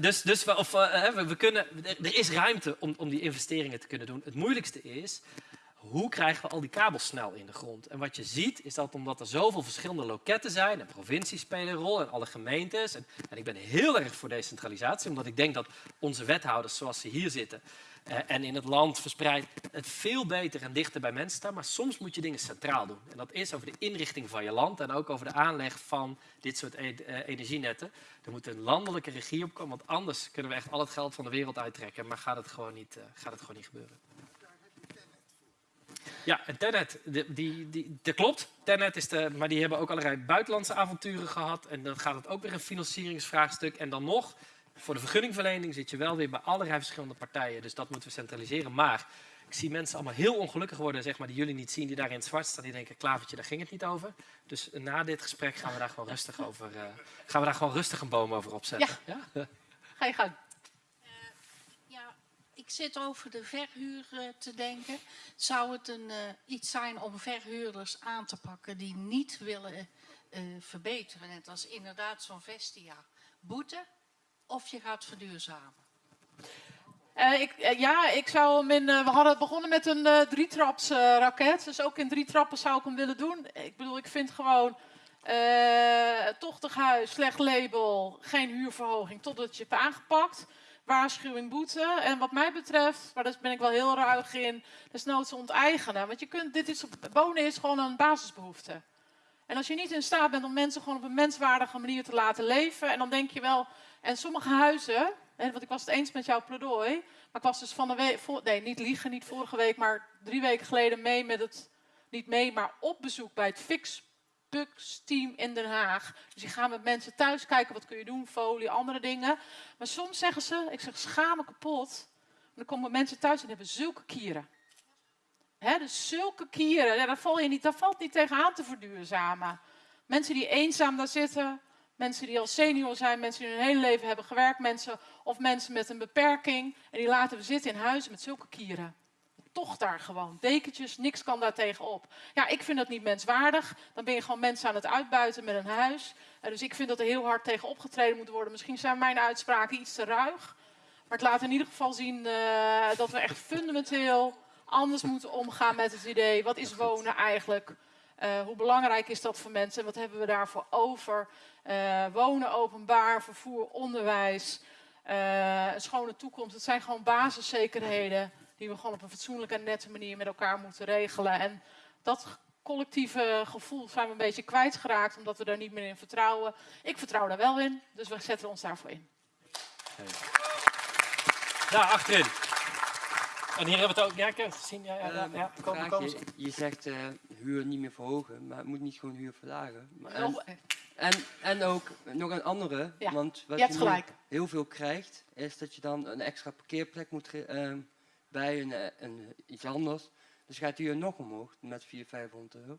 dus dus of, we, we, kunnen, er is ruimte om, om die investeringen te kunnen doen. Het moeilijkste is, hoe krijgen we al die kabels snel in de grond? En wat je ziet is dat omdat er zoveel verschillende loketten zijn, en provincies spelen een rol en alle gemeentes. En, en ik ben heel erg voor decentralisatie, omdat ik denk dat onze wethouders zoals ze hier zitten eh, en in het land verspreid het veel beter en dichter bij mensen staan. Maar soms moet je dingen centraal doen. En dat is over de inrichting van je land en ook over de aanleg van dit soort e- eh, energienetten. Er moet een landelijke regie op komen, want anders kunnen we echt al het geld van de wereld uittrekken. Maar gaat het gewoon niet, eh, gaat het gewoon niet gebeuren. Ja, en Tenet, die, die, die, dat klopt. Tenet is de, maar die hebben ook allerlei buitenlandse avonturen gehad. En dan gaat het ook weer een financieringsvraagstuk. En dan nog, voor de vergunningverlening zit je wel weer bij allerlei verschillende partijen. Dus dat moeten we centraliseren. Maar ik zie mensen allemaal heel ongelukkig worden, zeg maar, die jullie niet zien, die daar in het zwart staan. Die denken, klavertje, daar ging het niet over. Dus na dit gesprek gaan we daar gewoon rustig over, uh, gaan we daar gewoon rustig een boom over opzetten. Ja. ja? Ga je gang. Ik zit over de verhuur uh, te denken. Zou het een, uh, iets zijn om verhuurders aan te pakken die niet willen uh, verbeteren, net als inderdaad zo'n Vestia? Boete of je gaat verduurzamen? ik, ja, ik zou hem in. we hadden begonnen met een drietraps raket. Dus ook in drie trappen zou ik hem willen doen. Ik bedoel, ik vind gewoon. tochtig huis, slecht label, geen huurverhoging totdat je hebt aangepakt waarschuwing, boete. En wat mij betreft, maar daar ben ik wel heel ruig in, desnoods onteigenen. Want je kunt, dit is, wonen is gewoon een basisbehoefte. En als je niet in staat bent om mensen gewoon op een menswaardige manier te laten leven, en dan denk je wel, en sommige huizen, hè, want ik was het eens met jouw pleidooi, maar ik was dus van de week, nee, niet liegen, niet vorige week, maar drie weken geleden mee met het, niet mee, maar op bezoek bij het Fix team in Den Haag. Dus die gaan met mensen thuis kijken, wat kun je doen, folie, andere dingen. Maar soms zeggen ze, ik zeg schamen kapot. dan komen mensen thuis en hebben zulke kieren. Dus zulke kieren, ja, daar, val je niet, daar valt niet tegenaan te verduurzamen. Mensen die eenzaam daar zitten, mensen die al senior zijn, mensen die hun hele leven hebben gewerkt, mensen of mensen met een beperking. En die laten we zitten in huizen met zulke kieren toch daar gewoon. Dekentjes, niks kan daar tegenop. Ja, ik vind dat niet menswaardig. Dan ben je gewoon mensen aan het uitbuiten met een huis. En dus ik vind dat er heel hard tegen opgetreden moet worden. Misschien zijn mijn uitspraken iets te ruig. Maar het laat in ieder geval zien uh, dat we echt fundamenteel anders moeten omgaan met het idee. Wat is wonen eigenlijk? Uh, hoe belangrijk is dat voor mensen? Wat hebben we daarvoor over? Uh, wonen, openbaar, vervoer, onderwijs, een schone toekomst. Het zijn gewoon basiszekerheden die we gewoon op een fatsoenlijke en nette manier met elkaar moeten regelen. En dat collectieve gevoel zijn we een beetje kwijtgeraakt, omdat we daar niet meer in vertrouwen. Ik vertrouw daar wel in, dus we zetten ons daarvoor in. Daar achterin. En hier hebben we het ook. Ja, ik heb het gezien. Ja, ja, ja, ja. Kom, kom. Je, je, zegt uh, huur niet meer verhogen, maar het moet niet gewoon huur verlagen. Maar en, en, en, ook nog een andere, ja, want wat je, je heel veel krijgt, is dat je dan een extra parkeerplek moet uh, bij een, eh, een, iets anders. Dus gaat die nog omhoog met 400, 500 euro.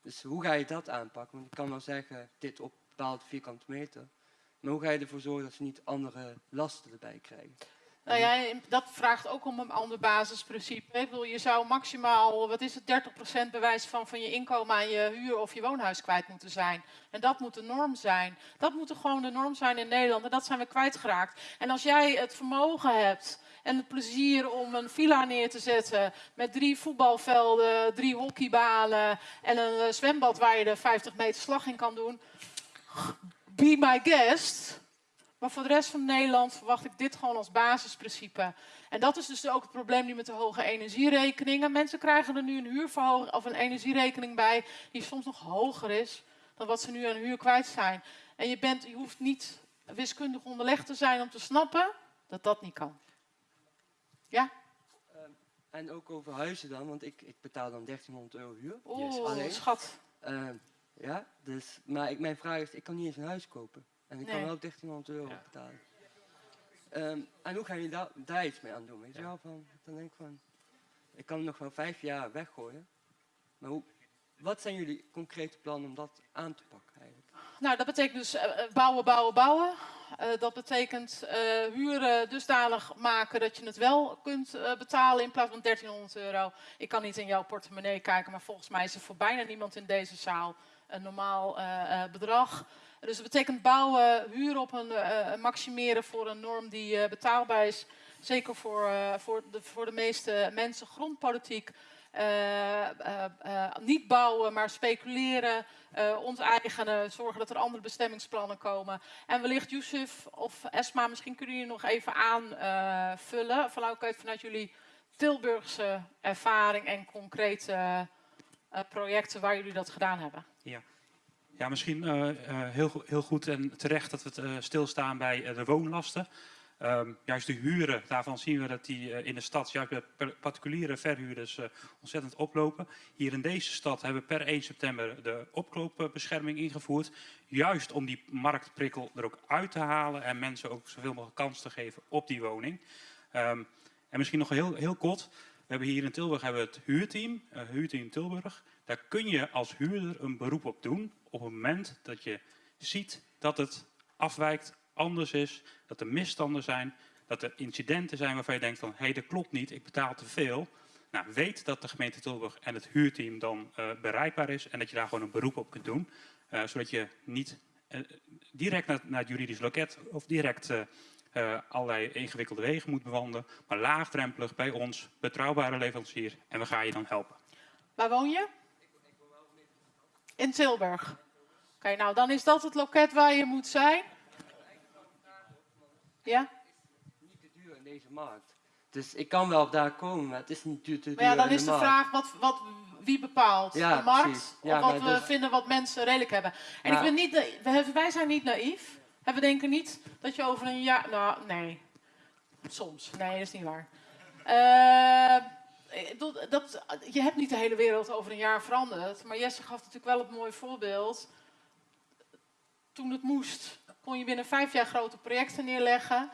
Dus hoe ga je dat aanpakken? Want ik kan wel zeggen, dit op bepaald vierkante meter. Maar hoe ga je ervoor zorgen dat ze niet andere lasten erbij krijgen? Nou ja, dat vraagt ook om een ander basisprincipe. Je zou maximaal, wat is het, 30% bewijs van, van je inkomen aan je huur of je woonhuis kwijt moeten zijn. En dat moet de norm zijn. Dat moet er gewoon de norm zijn in Nederland. En dat zijn we kwijtgeraakt. En als jij het vermogen hebt en het plezier om een villa neer te zetten met drie voetbalvelden, drie hockeybanen en een eh, zwembad waar je de 50 meter slag in kan doen. Be my guest. Maar voor de rest van Nederland verwacht ik dit gewoon als basisprincipe. En dat is dus ook het probleem nu met de hoge energierekeningen. Mensen krijgen er nu een huurverhoging of een energierekening bij die soms nog hoger is dan wat ze nu aan huur kwijt zijn. En je, bent, je hoeft niet wiskundig onderlegd te zijn om te snappen dat dat niet kan. Ja? Uh, en ook over huizen dan, want ik, ik betaal dan 1300 euro huur. Oh, alleen. schat. Uh, ja, dus, maar ik, mijn vraag is, ik kan niet eens een huis kopen. En ik nee. kan wel 1300 euro ja. betalen. Um, en hoe ga je da daar iets mee aan doen? Weet je wel? Van, dan denk ik van, ik kan nog wel vijf jaar weggooien. Maar hoe, wat zijn jullie concrete plannen om dat aan te pakken eigenlijk? Nou, dat betekent dus uh, bouwen, bouwen, bouwen. Uh, dat betekent uh, huren dusdanig maken dat je het wel kunt betalen in plaats van 1300 euro. Ik kan niet in jouw portemonnee kijken, maar volgens mij is er voor bijna niemand in deze zaal een normaal bedrag. Dus dat betekent bouwen, huren op een maximeren voor een norm die betaalbaar is. Zeker voor, voor, de, voor de meeste mensen. Grondpolitiek eh, eh, eh, niet bouwen, maar speculeren, uh, onteigenen, zorgen dat er andere bestemmingsplannen komen. En wellicht Yusuf of Esma, misschien kunnen jullie nog even aanvullen, vanuit, vanuit jullie Tilburgse ervaring en concrete projecten waar jullie dat gedaan hebben. Ja. Ja, misschien heel, heel goed en terecht dat we stilstaan bij de woonlasten. Um, juist de huren, daarvan zien we dat die in de stad, juist bij particuliere verhuurders, ontzettend oplopen. Hier in deze stad hebben we per 1 september de opkoopbescherming ingevoerd. Juist om die marktprikkel er ook uit te halen en mensen ook zoveel mogelijk kans te geven op die woning. Um, en misschien nog heel, heel kort, we hebben hier in Tilburg hebben we het huurteam, huurteam Tilburg. Daar kun je als huurder een beroep op doen op het moment dat je ziet dat het afwijkt, anders is, dat er misstanden zijn, dat er incidenten zijn waarvan je denkt van, hé, hey, dat klopt niet, ik betaal te veel. Nou, weet dat de gemeente Tilburg en het huurteam dan uh, bereikbaar is en dat je daar gewoon een beroep op kunt doen. Uh, zodat je niet uh, direct naar, naar, het juridisch loket of direct allerlei ingewikkelde wegen moet bewandelen, maar laagdrempelig bij ons, betrouwbare leverancier en we gaan je dan helpen. Waar woon je? In Tilburg. Oké, okay, nou dan is dat het loket waar je moet zijn. Ja? Niet te duur in deze markt. Dus ik kan wel daar komen, maar het is niet duur te duur Maar ja, dan is de, de vraag, wat, wat, wie bepaalt? Ja, de markt? Ja, of wat we dus... vinden wat mensen redelijk hebben? En ik ben niet, wij zijn niet naïef. En we denken niet dat je over een jaar... Nou, nee. Soms. Nee, dat is niet waar. Eh, bedoel, dat, je hebt niet de hele wereld over een jaar veranderd. Maar Jesse gaf natuurlijk wel het mooie voorbeeld. Toen het moest, kon je binnen vijf jaar grote projecten neerleggen.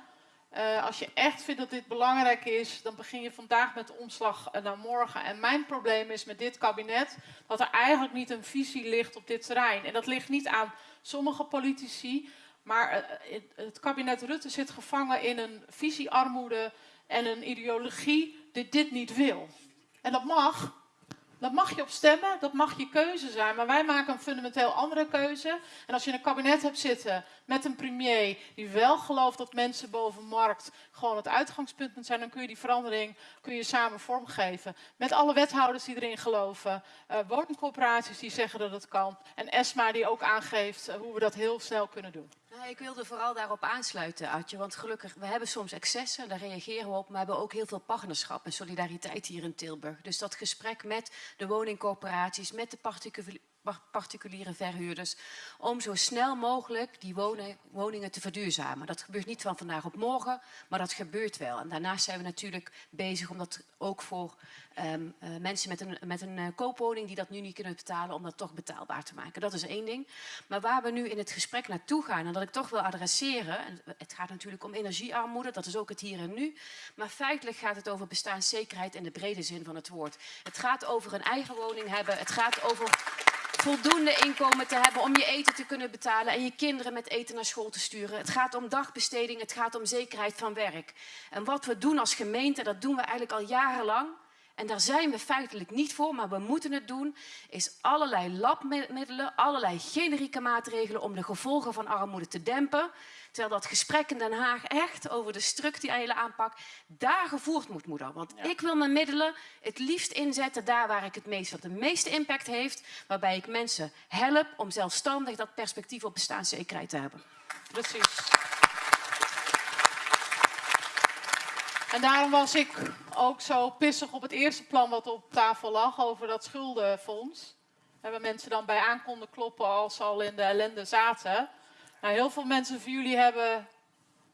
Eh, als je echt vindt dat dit belangrijk is, dan begin je vandaag met de omslag eh, naar morgen. En mijn probleem is met dit kabinet dat er eigenlijk niet een visie ligt op dit terrein. En dat ligt niet aan sommige politici, maar eh, het, het kabinet Rutte zit gevangen in een visiearmoede en een ideologie die dit niet wil. En dat mag. Dat mag je op stemmen, dat mag je keuze zijn. Maar wij maken een fundamenteel andere keuze. En als je een kabinet hebt zitten met een premier die wel gelooft dat mensen boven markt gewoon het uitgangspunt moet zijn, dan kun je die verandering kun je samen vormgeven. Met alle wethouders die erin geloven, uh, woningcorporaties die zeggen dat het kan. En ESMA die ook aangeeft uh, hoe we dat heel snel kunnen doen. Nou, ik wilde vooral daarop aansluiten, Adje. Want gelukkig, we hebben soms excessen, daar reageren we op. Maar we hebben ook heel veel partnerschap en solidariteit hier in Tilburg. Dus dat gesprek met de woningcorporaties, met de particuliere verhuurders, om zo snel mogelijk die woningen te verduurzamen. Dat gebeurt niet van vandaag op morgen, maar dat gebeurt wel. En daarnaast zijn we natuurlijk bezig om dat ook voor um, uh, mensen met een, met een uh, koopwoning die dat nu niet kunnen betalen, om dat toch betaalbaar te maken. Dat is één ding. Maar waar we nu in het gesprek naartoe gaan, en dat ik toch wil adresseren, en het gaat natuurlijk om energiearmoede, dat is ook het hier en nu, maar feitelijk gaat het over bestaanszekerheid in de brede zin van het woord. Het gaat over een eigen woning hebben, het gaat over voldoende inkomen te hebben om je eten te kunnen betalen en je kinderen met eten naar school te sturen. Het gaat om dagbesteding, het gaat om zekerheid van werk. En wat we doen als gemeente, dat doen we eigenlijk al jarenlang. En daar zijn we feitelijk niet voor, maar we moeten het doen, is allerlei labmiddelen, allerlei generieke maatregelen om de gevolgen van armoede te dempen. Terwijl dat gesprek in Den Haag echt over de structurele aanpak daar gevoerd moet worden. Want ja. ik wil mijn middelen het liefst inzetten daar waar ik het meest, wat de meeste impact heeft. Waarbij ik mensen help om zelfstandig dat perspectief op bestaanszekerheid te hebben. Precies. En daarom was ik ook zo pissig op het eerste plan wat op tafel lag over dat schuldenfonds. Hebben mensen dan bij aan konden kloppen als ze al in de ellende zaten. Nou, heel veel mensen van jullie hebben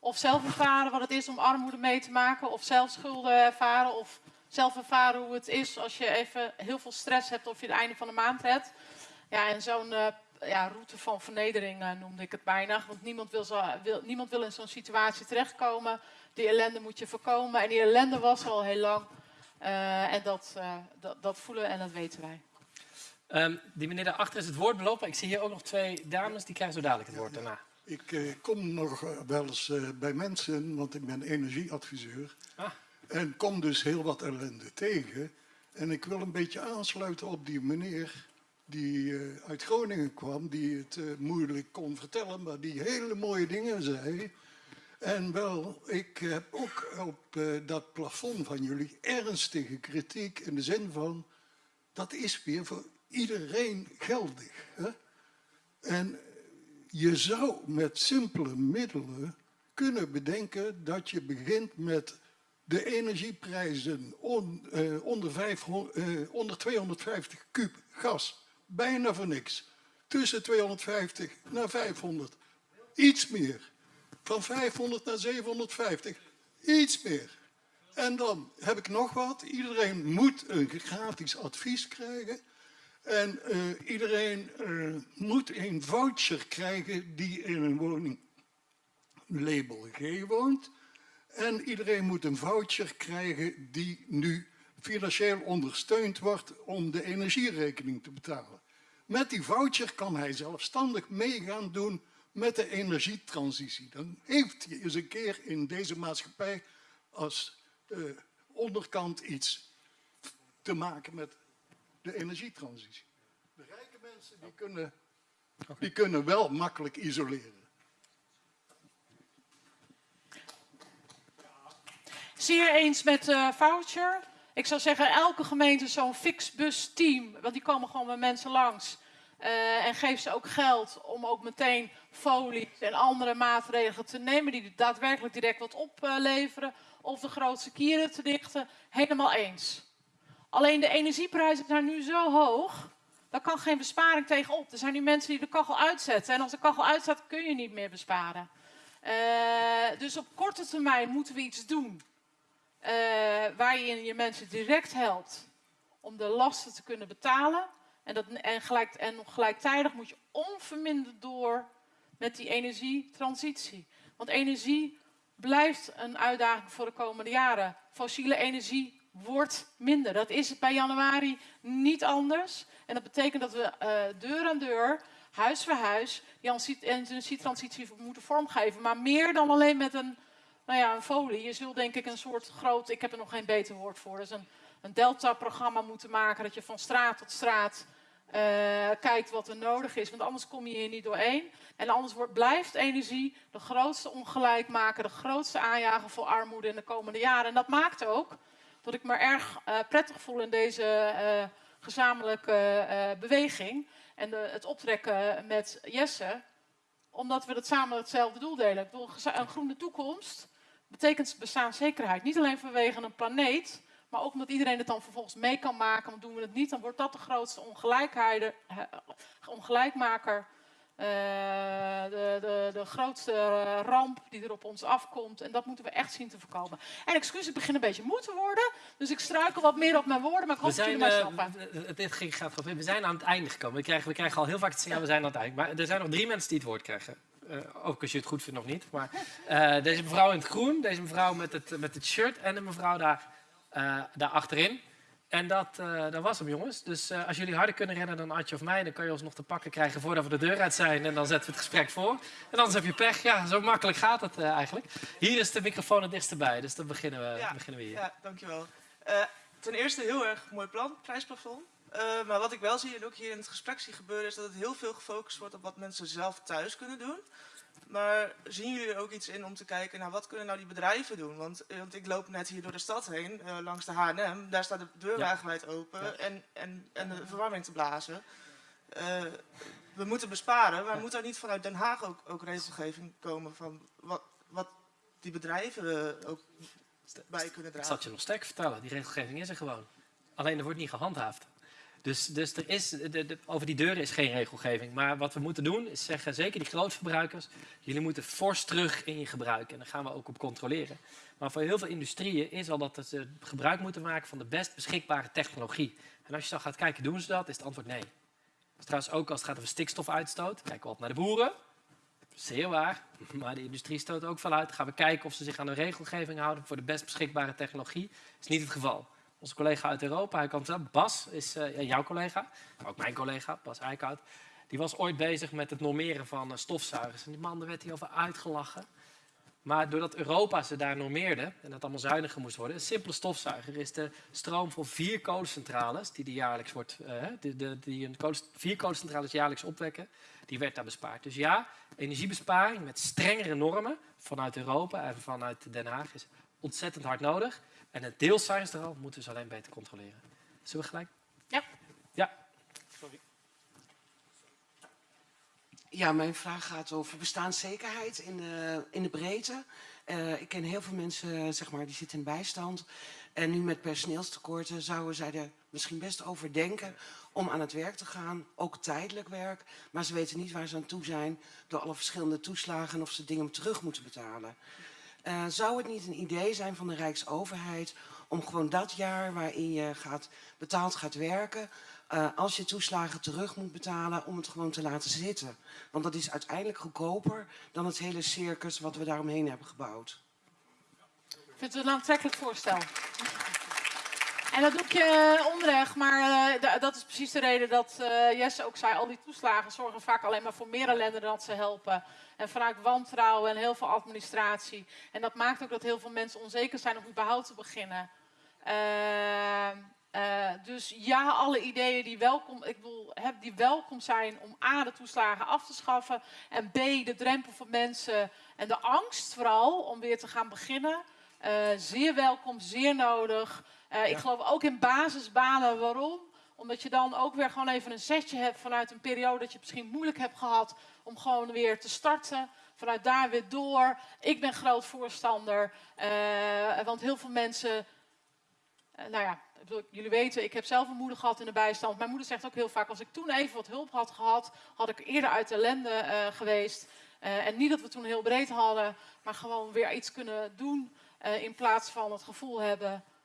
of zelf ervaren wat het is om armoede mee te maken, of zelf schulden ervaren, of zelf ervaren hoe het is als je even heel veel stress hebt of je het einde van de maand hebt. Ja, en zo'n uh, ja, route van vernedering uh, noemde ik het bijna. Want niemand wil, zo, wil, niemand wil in zo'n situatie terechtkomen. Die ellende moet je voorkomen. En die ellende was al heel lang. Uh, en dat, dat, dat voelen en dat weten wij. Um, die meneer daarachter is het woord belopen. Ik zie hier ook nog twee dames, die krijgen zo dadelijk het woord daarna. Ik uh, kom nog uh, wel eens uh, bij mensen, want ik ben energieadviseur. Ah. En kom dus heel wat ellende tegen. En ik wil een beetje aansluiten op die meneer die uit Groningen kwam, die het moeilijk kon vertellen, maar die hele mooie dingen zei. En wel, ik heb ook op dat plafond van jullie ernstige kritiek in de zin van dat is weer voor iedereen geldig. Hè? En je zou met simpele middelen kunnen bedenken dat je begint met de energieprijzen on, eh, onder, 500, eh, onder 250 kub gas. Bijna voor niks. Tussen 250 naar 500. Iets meer. Van 500 naar 750. Iets meer. En dan heb ik nog wat. Iedereen moet een gratis advies krijgen. En eh, iedereen eh, moet een voucher krijgen die in een woning label G woont. En iedereen moet een voucher krijgen die nu financieel ondersteund wordt om de energierekening te betalen. Met die voucher kan hij zelfstandig meegaan doen met de energietransitie. Dan heeft hij eens een keer in deze maatschappij als uh, onderkant iets te maken met de energietransitie. De rijke mensen die kunnen, die kunnen wel makkelijk isoleren. Zeer eens met uh, voucher. Ik zou zeggen, elke gemeente zo'n fixbus-team, want die komen gewoon met mensen langs. Uh, en geef ze ook geld om ook meteen folie en andere maatregelen te nemen die daadwerkelijk direct wat opleveren. of de grootste kieren te dichten. Helemaal eens. Alleen de energieprijzen zijn nu zo hoog, daar kan geen besparing tegenop. Er zijn nu mensen die de kachel uitzetten. En als de kachel uitzet, kun je niet meer besparen. Uh, dus op korte termijn moeten we iets doen. Uh, waar je je mensen direct helpt om de lasten te kunnen betalen. En, dat, en, gelijk, en gelijktijdig moet je onverminderd door met die energietransitie. Want energie blijft een uitdaging voor de komende jaren. Fossiele energie wordt minder. Dat is bij januari niet anders. En dat betekent dat we uh, deur aan deur, huis voor huis, die energietransitie moeten vormgeven. Maar meer dan alleen met een, nou ja, een folie. Je zult denk ik een soort groot, ik heb er nog geen beter woord voor, dus een, een delta-programma moeten maken. Dat je van straat tot straat uh, kijkt wat er nodig is. Want anders kom je hier niet doorheen. En anders wordt, blijft energie de grootste ongelijkmaker, de grootste aanjager voor armoede in de komende jaren. En dat maakt ook dat ik me erg uh, prettig voel in deze uh, gezamenlijke uh, beweging. En de, het optrekken met Jesse, omdat we het samen hetzelfde doel delen. Ik bedoel, een groene toekomst betekent bestaanszekerheid. Niet alleen vanwege een planeet, maar ook omdat iedereen het dan vervolgens mee kan maken. Want doen we het niet, dan wordt dat de grootste ongelijkmaker uh, de, de, de, grootste ramp die er op ons afkomt. En dat moeten we echt zien te voorkomen. En excuus, ik begin een beetje moe te worden. Dus ik struikel wat meer op mijn woorden, maar ik hoop dat jullie mij snappen. Uh, dit ging, gaat we zijn aan het einde gekomen. We krijgen, we krijgen al heel vaak te zeggen, we zijn aan het einde. Maar er zijn nog drie mensen die het woord krijgen. Uh, ook als je het goed vindt nog niet. Maar deze mevrouw in het groen, deze mevrouw met het, met het shirt en de mevrouw daar, daar achterin. En dat, uh, dat was hem, jongens. Dus uh, als jullie harder kunnen rennen dan Adje of mij, dan kan je ons nog te pakken krijgen voordat we de deur uit zijn. En dan zetten we het gesprek voor. En anders heb je pech. Ja, zo makkelijk gaat het uh, eigenlijk. Hier is de microfoon het dichtst bij, dus dan beginnen we, ja, beginnen we hier. Ja, dankjewel. ten eerste heel erg mooi plan, prijsplafond. maar wat ik wel zie en ook hier in het gesprek zie gebeuren, is dat het heel veel gefocust wordt op wat mensen zelf thuis kunnen doen. Maar zien jullie er ook iets in om te kijken, nou wat kunnen nou die bedrijven doen? Want, want ik loop net hier door de stad heen, uh, langs de H&M, daar staat de deur ja. wagenwijd open ja. en, en, en de verwarming te blazen. Uh, we moeten besparen, maar ja. moet er niet vanuit Den Haag ook, ook regelgeving komen van wat, wat die bedrijven ook bij kunnen dragen? Ik zal het je nog sterk vertellen, die regelgeving is er gewoon. Alleen er wordt niet gehandhaafd. Dus, dus er is, de, over die deuren is geen regelgeving. Maar wat we moeten doen is zeggen, zeker die grootverbruikers, jullie moeten fors terug in je gebruik. En daar gaan we ook op controleren. Maar voor heel veel industrieën is al dat ze gebruik moeten maken van de best beschikbare technologie. En als je dan gaat kijken, doen ze dat? Is het antwoord nee. Dus trouwens ook als het gaat over stikstofuitstoot, kijken we op naar de boeren. Zeer waar, maar de industrie stoot ook veel uit. Gaan we kijken of ze zich aan de regelgeving houden voor de best beschikbare technologie. Dat is niet het geval onze collega uit Europa, hij komt zelf, Bas is uh, jouw collega, ook mijn collega, Bas Eickhout. Die was ooit bezig met het normeren van uh, stofzuigers. En die man, daar werd hij over uitgelachen. Maar doordat Europa ze daar normeerde en dat allemaal zuiniger moest worden, een simpele stofzuiger is de stroom van vier kolencentrales, die, die jaarlijks wordt, die, die, die een kolen, vier kolencentrales jaarlijks opwekken, die werd daar bespaard. Dus ja, energiebesparing met strengere normen vanuit Europa en vanuit Den Haag is ontzettend hard nodig. En het deelcijferstal moeten we dus alleen beter controleren. Zullen we gelijk? Ja. Ja. Ja, mijn vraag gaat over bestaanszekerheid in de, in de breedte. Eh, ik ken heel veel mensen zeg maar, die zitten in bijstand. En nu met personeelstekorten zouden zij er misschien best over denken om aan het werk te gaan. Ook tijdelijk werk. Maar ze weten niet waar ze aan toe zijn door alle verschillende toeslagen en of ze dingen terug moeten betalen. Eh, zou het niet een idee zijn van de Rijksoverheid om gewoon dat jaar waarin je gaat, betaald gaat werken, uh, als je toeslagen terug moet betalen, om het gewoon te laten zitten? Want dat is uiteindelijk goedkoper dan het hele circus wat we daaromheen hebben gebouwd. Vindt u het een aantrekkelijk voorstel? En dat doe je eh, onrecht, maar uh, dat is precies de reden dat uh, Jesse ook zei, al die toeslagen zorgen vaak alleen maar voor meer ellende dan dat ze helpen. En vanuit wantrouwen en heel veel administratie. En dat maakt ook dat heel veel mensen onzeker zijn om überhaupt te beginnen. dus ja, alle ideeën die welkom, ik bedoel, heb, die welkom zijn om A, de toeslagen af te schaffen. En B, de drempel voor mensen en de angst vooral om weer te gaan beginnen. zeer welkom, zeer nodig. Uh, ik geloof ook in basisbanen. Waarom? Omdat je dan ook weer gewoon even een zetje hebt vanuit een periode dat je het misschien moeilijk hebt gehad om gewoon weer te starten. Vanuit daar weer door. Ik ben groot voorstander. Uh, want heel veel mensen. Uh, nou ja, jullie weten, ik heb zelf een moeder gehad in de bijstand. Mijn moeder zegt ook heel vaak: als ik toen even wat hulp had gehad, had ik eerder uit de ellende geweest. en niet dat we toen heel breed hadden, maar gewoon weer iets kunnen doen. in plaats van het gevoel hebben uh, uh,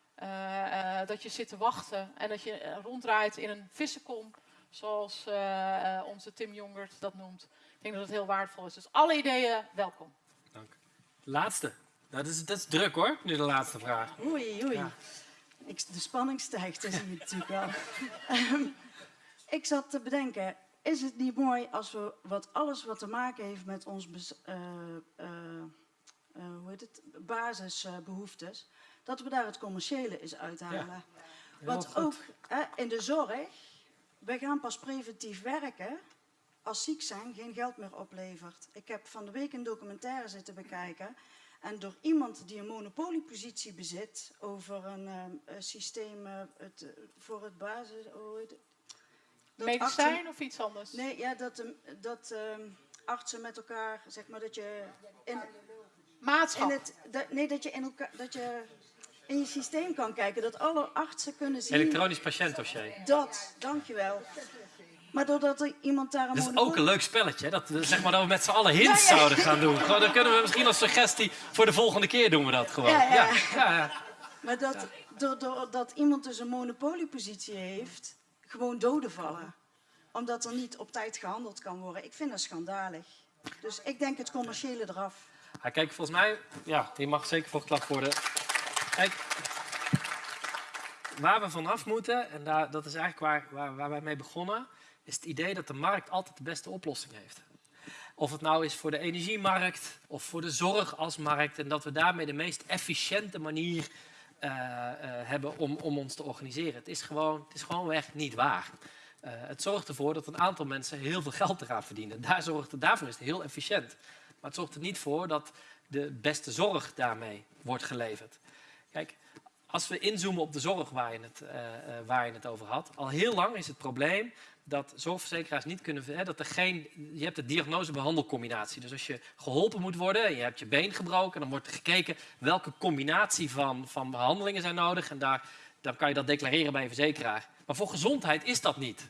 dat je zit te wachten en dat je uh, ronddraait in een vissenkom, zoals onze Tim Jongert dat noemt. Ik denk dat het heel waardevol is. Dus alle ideeën, welkom. Dank. Laatste. Dat is, dat is druk hoor, nu de laatste vraag. Oei, oei. Ja. Ik, de spanning stijgt, dat zie je natuurlijk wel. um, ik zat te bedenken, is het niet mooi als we wat alles wat te maken heeft met ons hoe heet het, basisbehoeftes, dat we daar het commerciële eens uithalen. Ja. Want ook hè, in de zorg, we gaan pas preventief werken als ziek zijn geen geld meer oplevert. Ik heb van de week een documentaire zitten bekijken. En door iemand die een monopoliepositie bezit over een uh, systeem uh, het, uh, voor het basis... Heet het? Medicijn artsen, of iets anders? Nee, ja, dat, dat artsen met elkaar, zeg maar, dat je... In, Maatschap? In het, dat, nee, dat je in elkaar... Dat je, in je systeem kan kijken, dat alle artsen kunnen zien... Elektronisch patiëntdossier. Dat, dankjewel. Maar doordat er iemand daar een Dat is ook een leuk spelletje, hè? Dat, zeg maar, dat we met z'n allen hints ja, ja. zouden gaan doen. Gewoon, dan kunnen we misschien als suggestie voor de volgende keer doen we dat gewoon. Ja, ja. Maar dat, doordat iemand dus een monopoliepositie heeft, gewoon doden vallen. Omdat er niet op tijd gehandeld kan worden. Ik vind dat schandalig. Dus ik denk het commerciële eraf. Ja, kijk, volgens mij, ja, die mag zeker voor geklapt worden. Waar we vanaf moeten, en daar, dat is eigenlijk waar, waar, waar wij mee begonnen, is het idee dat de markt altijd de beste oplossing heeft. Of het nou is voor de energiemarkt of voor de zorg als markt. En dat we daarmee de meest efficiënte manier uh, uh, hebben om, om ons te organiseren. Het is gewoon, het is gewoonweg niet waar. Uh, het zorgt ervoor dat een aantal mensen heel veel geld eraan verdienen. Daar zorgt het, daarvoor is het heel efficiënt. Maar het zorgt er niet voor dat de beste zorg daarmee wordt geleverd. Kijk, als we inzoomen op de zorg waar je, het, uh, uh, waar je het over had, al heel lang is het probleem dat zorgverzekeraars niet kunnen... Hè, dat er geen, je hebt de diagnose-behandelcombinatie. Dus als je geholpen moet worden en je hebt je been gebroken... dan wordt er gekeken welke combinatie van, van behandelingen zijn nodig. En daar, dan kan je dat declareren bij je verzekeraar. Maar voor gezondheid is dat niet.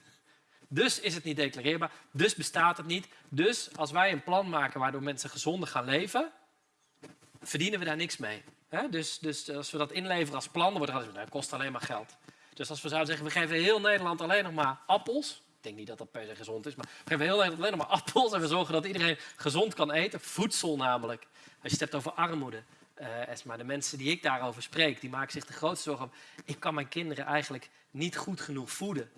Dus is het niet declareerbaar, dus bestaat het niet. Dus als wij een plan maken waardoor mensen gezonder gaan leven... verdienen we daar niks mee. Dus, dus, als we dat inleveren als plan, dan wordt het dat kost alleen maar geld. Dus als we zouden zeggen, we geven heel Nederland alleen nog maar appels. Ik denk niet dat dat per se gezond is, maar we geven heel Nederland alleen nog maar appels. En we zorgen dat iedereen gezond kan eten. Voedsel namelijk. Als je het hebt over armoede. Uh, Esma, de mensen die ik daarover spreek, die maken zich de grootste zorgen om. Ik kan mijn kinderen eigenlijk niet goed genoeg voeden.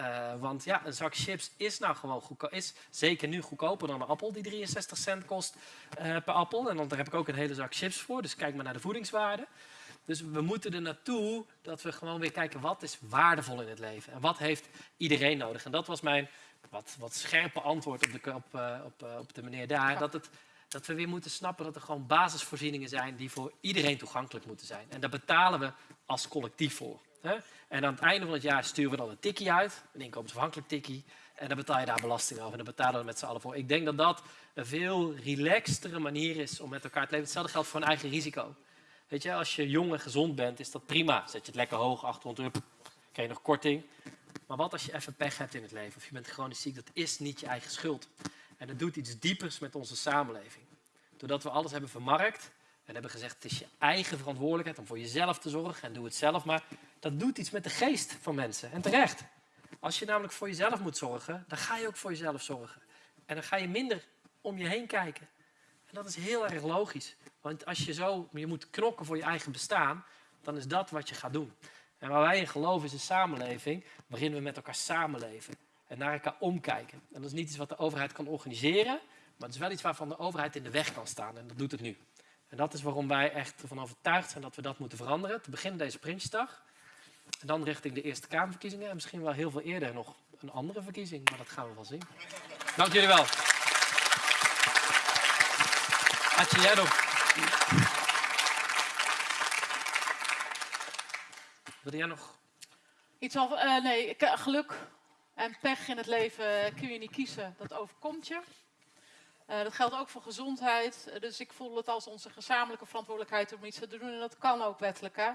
Uh, want ja, een zak chips is nou gewoon goedkoop. Is zeker nu goedkoper dan een appel die 63 cent kost uh, per appel. En dan, daar heb ik ook een hele zak chips voor. Dus kijk maar naar de voedingswaarde. Dus we moeten er naartoe dat we gewoon weer kijken wat is waardevol in het leven. En wat heeft iedereen nodig. En dat was mijn wat, wat scherpe antwoord op de, op, op, op de meneer daar. Dat, het, dat we weer moeten snappen dat er gewoon basisvoorzieningen zijn die voor iedereen toegankelijk moeten zijn. En daar betalen we als collectief voor. Hè? En aan het einde van het jaar sturen we dan een tikkie uit, een inkomensafhankelijk tikkie. En dan betaal je daar belasting over en dan betalen we met z'n allen voor. Ik denk dat dat een veel relaxtere manier is om met elkaar te leven. Hetzelfde geldt voor een eigen risico. Weet je, als je jong en gezond bent, is dat prima. Zet je het lekker hoog, 800 euro, krijg je nog korting. Maar wat als je even pech hebt in het leven of je bent chronisch ziek, dat is niet je eigen schuld. En dat doet iets diepers met onze samenleving. Doordat we alles hebben vermarkt en hebben gezegd het is je eigen verantwoordelijkheid om voor jezelf te zorgen en doe het zelf maar. Dat doet iets met de geest van mensen en terecht. Als je namelijk voor jezelf moet zorgen, dan ga je ook voor jezelf zorgen. En dan ga je minder om je heen kijken. En dat is heel erg logisch. Want als je zo, je moet knokken voor je eigen bestaan, dan is dat wat je gaat doen. En waar wij in geloven is een samenleving waarin we met elkaar samenleven. En naar elkaar omkijken. En dat is niet iets wat de overheid kan organiseren, maar het is wel iets waarvan de overheid in de weg kan staan. En dat doet het nu. En dat is waarom wij echt ervan overtuigd zijn dat we dat moeten veranderen. Te beginnen deze Prinsjesdag. En dan richting de Eerste Kamerverkiezingen. En misschien wel heel veel eerder nog een andere verkiezing. Maar dat gaan we wel zien. Dank jullie wel. Nog? Wilde jij nog? Iets al, eh, nee, geluk en pech in het leven kun je niet kiezen. Dat overkomt je. Eh, dat geldt ook voor gezondheid. Eh, dus ik voel het als onze gezamenlijke verantwoordelijkheid om iets te doen. En dat kan ook wettelijk. Hè?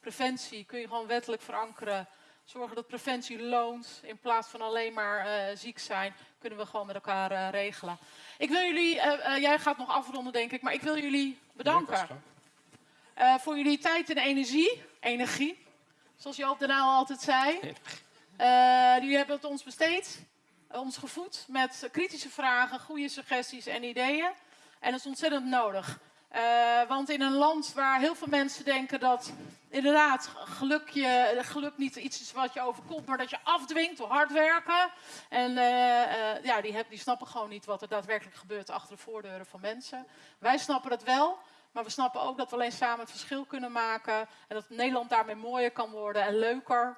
Preventie kun je gewoon wettelijk verankeren. Zorgen dat preventie loont. In plaats van alleen maar eh, ziek zijn, kunnen we gewoon met elkaar regelen. Ik wil jullie, jij gaat nog afronden denk ik, maar ik wil jullie bedanken. Voor jullie tijd en energie. Energie, zoals Joop de Nauw altijd zei. Jullie hebben het ons besteed, ons gevoed met kritische vragen, goede suggesties en ideeën. En dat is ontzettend nodig. Eh, want in een land waar heel veel mensen denken dat inderdaad geluk, je, geluk niet iets is wat je overkomt, maar dat je afdwingt door hard werken. En eh, eh, ja, die, die snappen gewoon niet wat er daadwerkelijk gebeurt achter de voordeuren van mensen. Wij snappen het wel, maar we snappen ook dat we alleen samen het verschil kunnen maken. En dat Nederland daarmee mooier kan worden en leuker.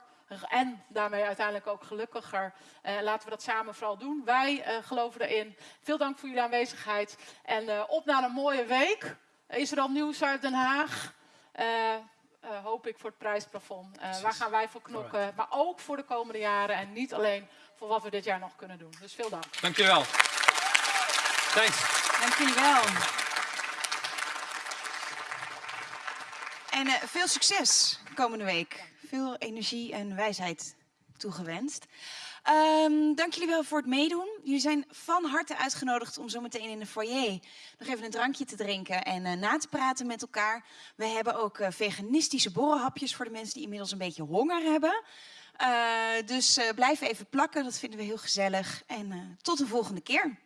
En daarmee uiteindelijk ook gelukkiger. Eh, laten we dat samen vooral doen. Wij eh, geloven erin. Veel dank voor jullie aanwezigheid. En eh, op naar een mooie week. is er al nieuws uit Den Haag? Eh, eh, hoop ik voor het prijsplafond. Eh, waar gaan wij voor knokken? Maar ook voor de komende jaren. En niet alleen voor wat we dit jaar nog kunnen doen. Dus veel dank. Dankjewel. Thanks. Dank jullie wel. En eh, veel succes komende week. Veel energie en wijsheid toegewenst. Ehm, dank jullie wel voor het meedoen. Jullie zijn van harte uitgenodigd om zo meteen in de foyer nog even een drankje te drinken en eh, na te praten met elkaar. We hebben ook eh, veganistische borrelhapjes voor de mensen die inmiddels een beetje honger hebben. Eh, dus blijf even plakken, dat vinden we heel gezellig. En tot de volgende keer.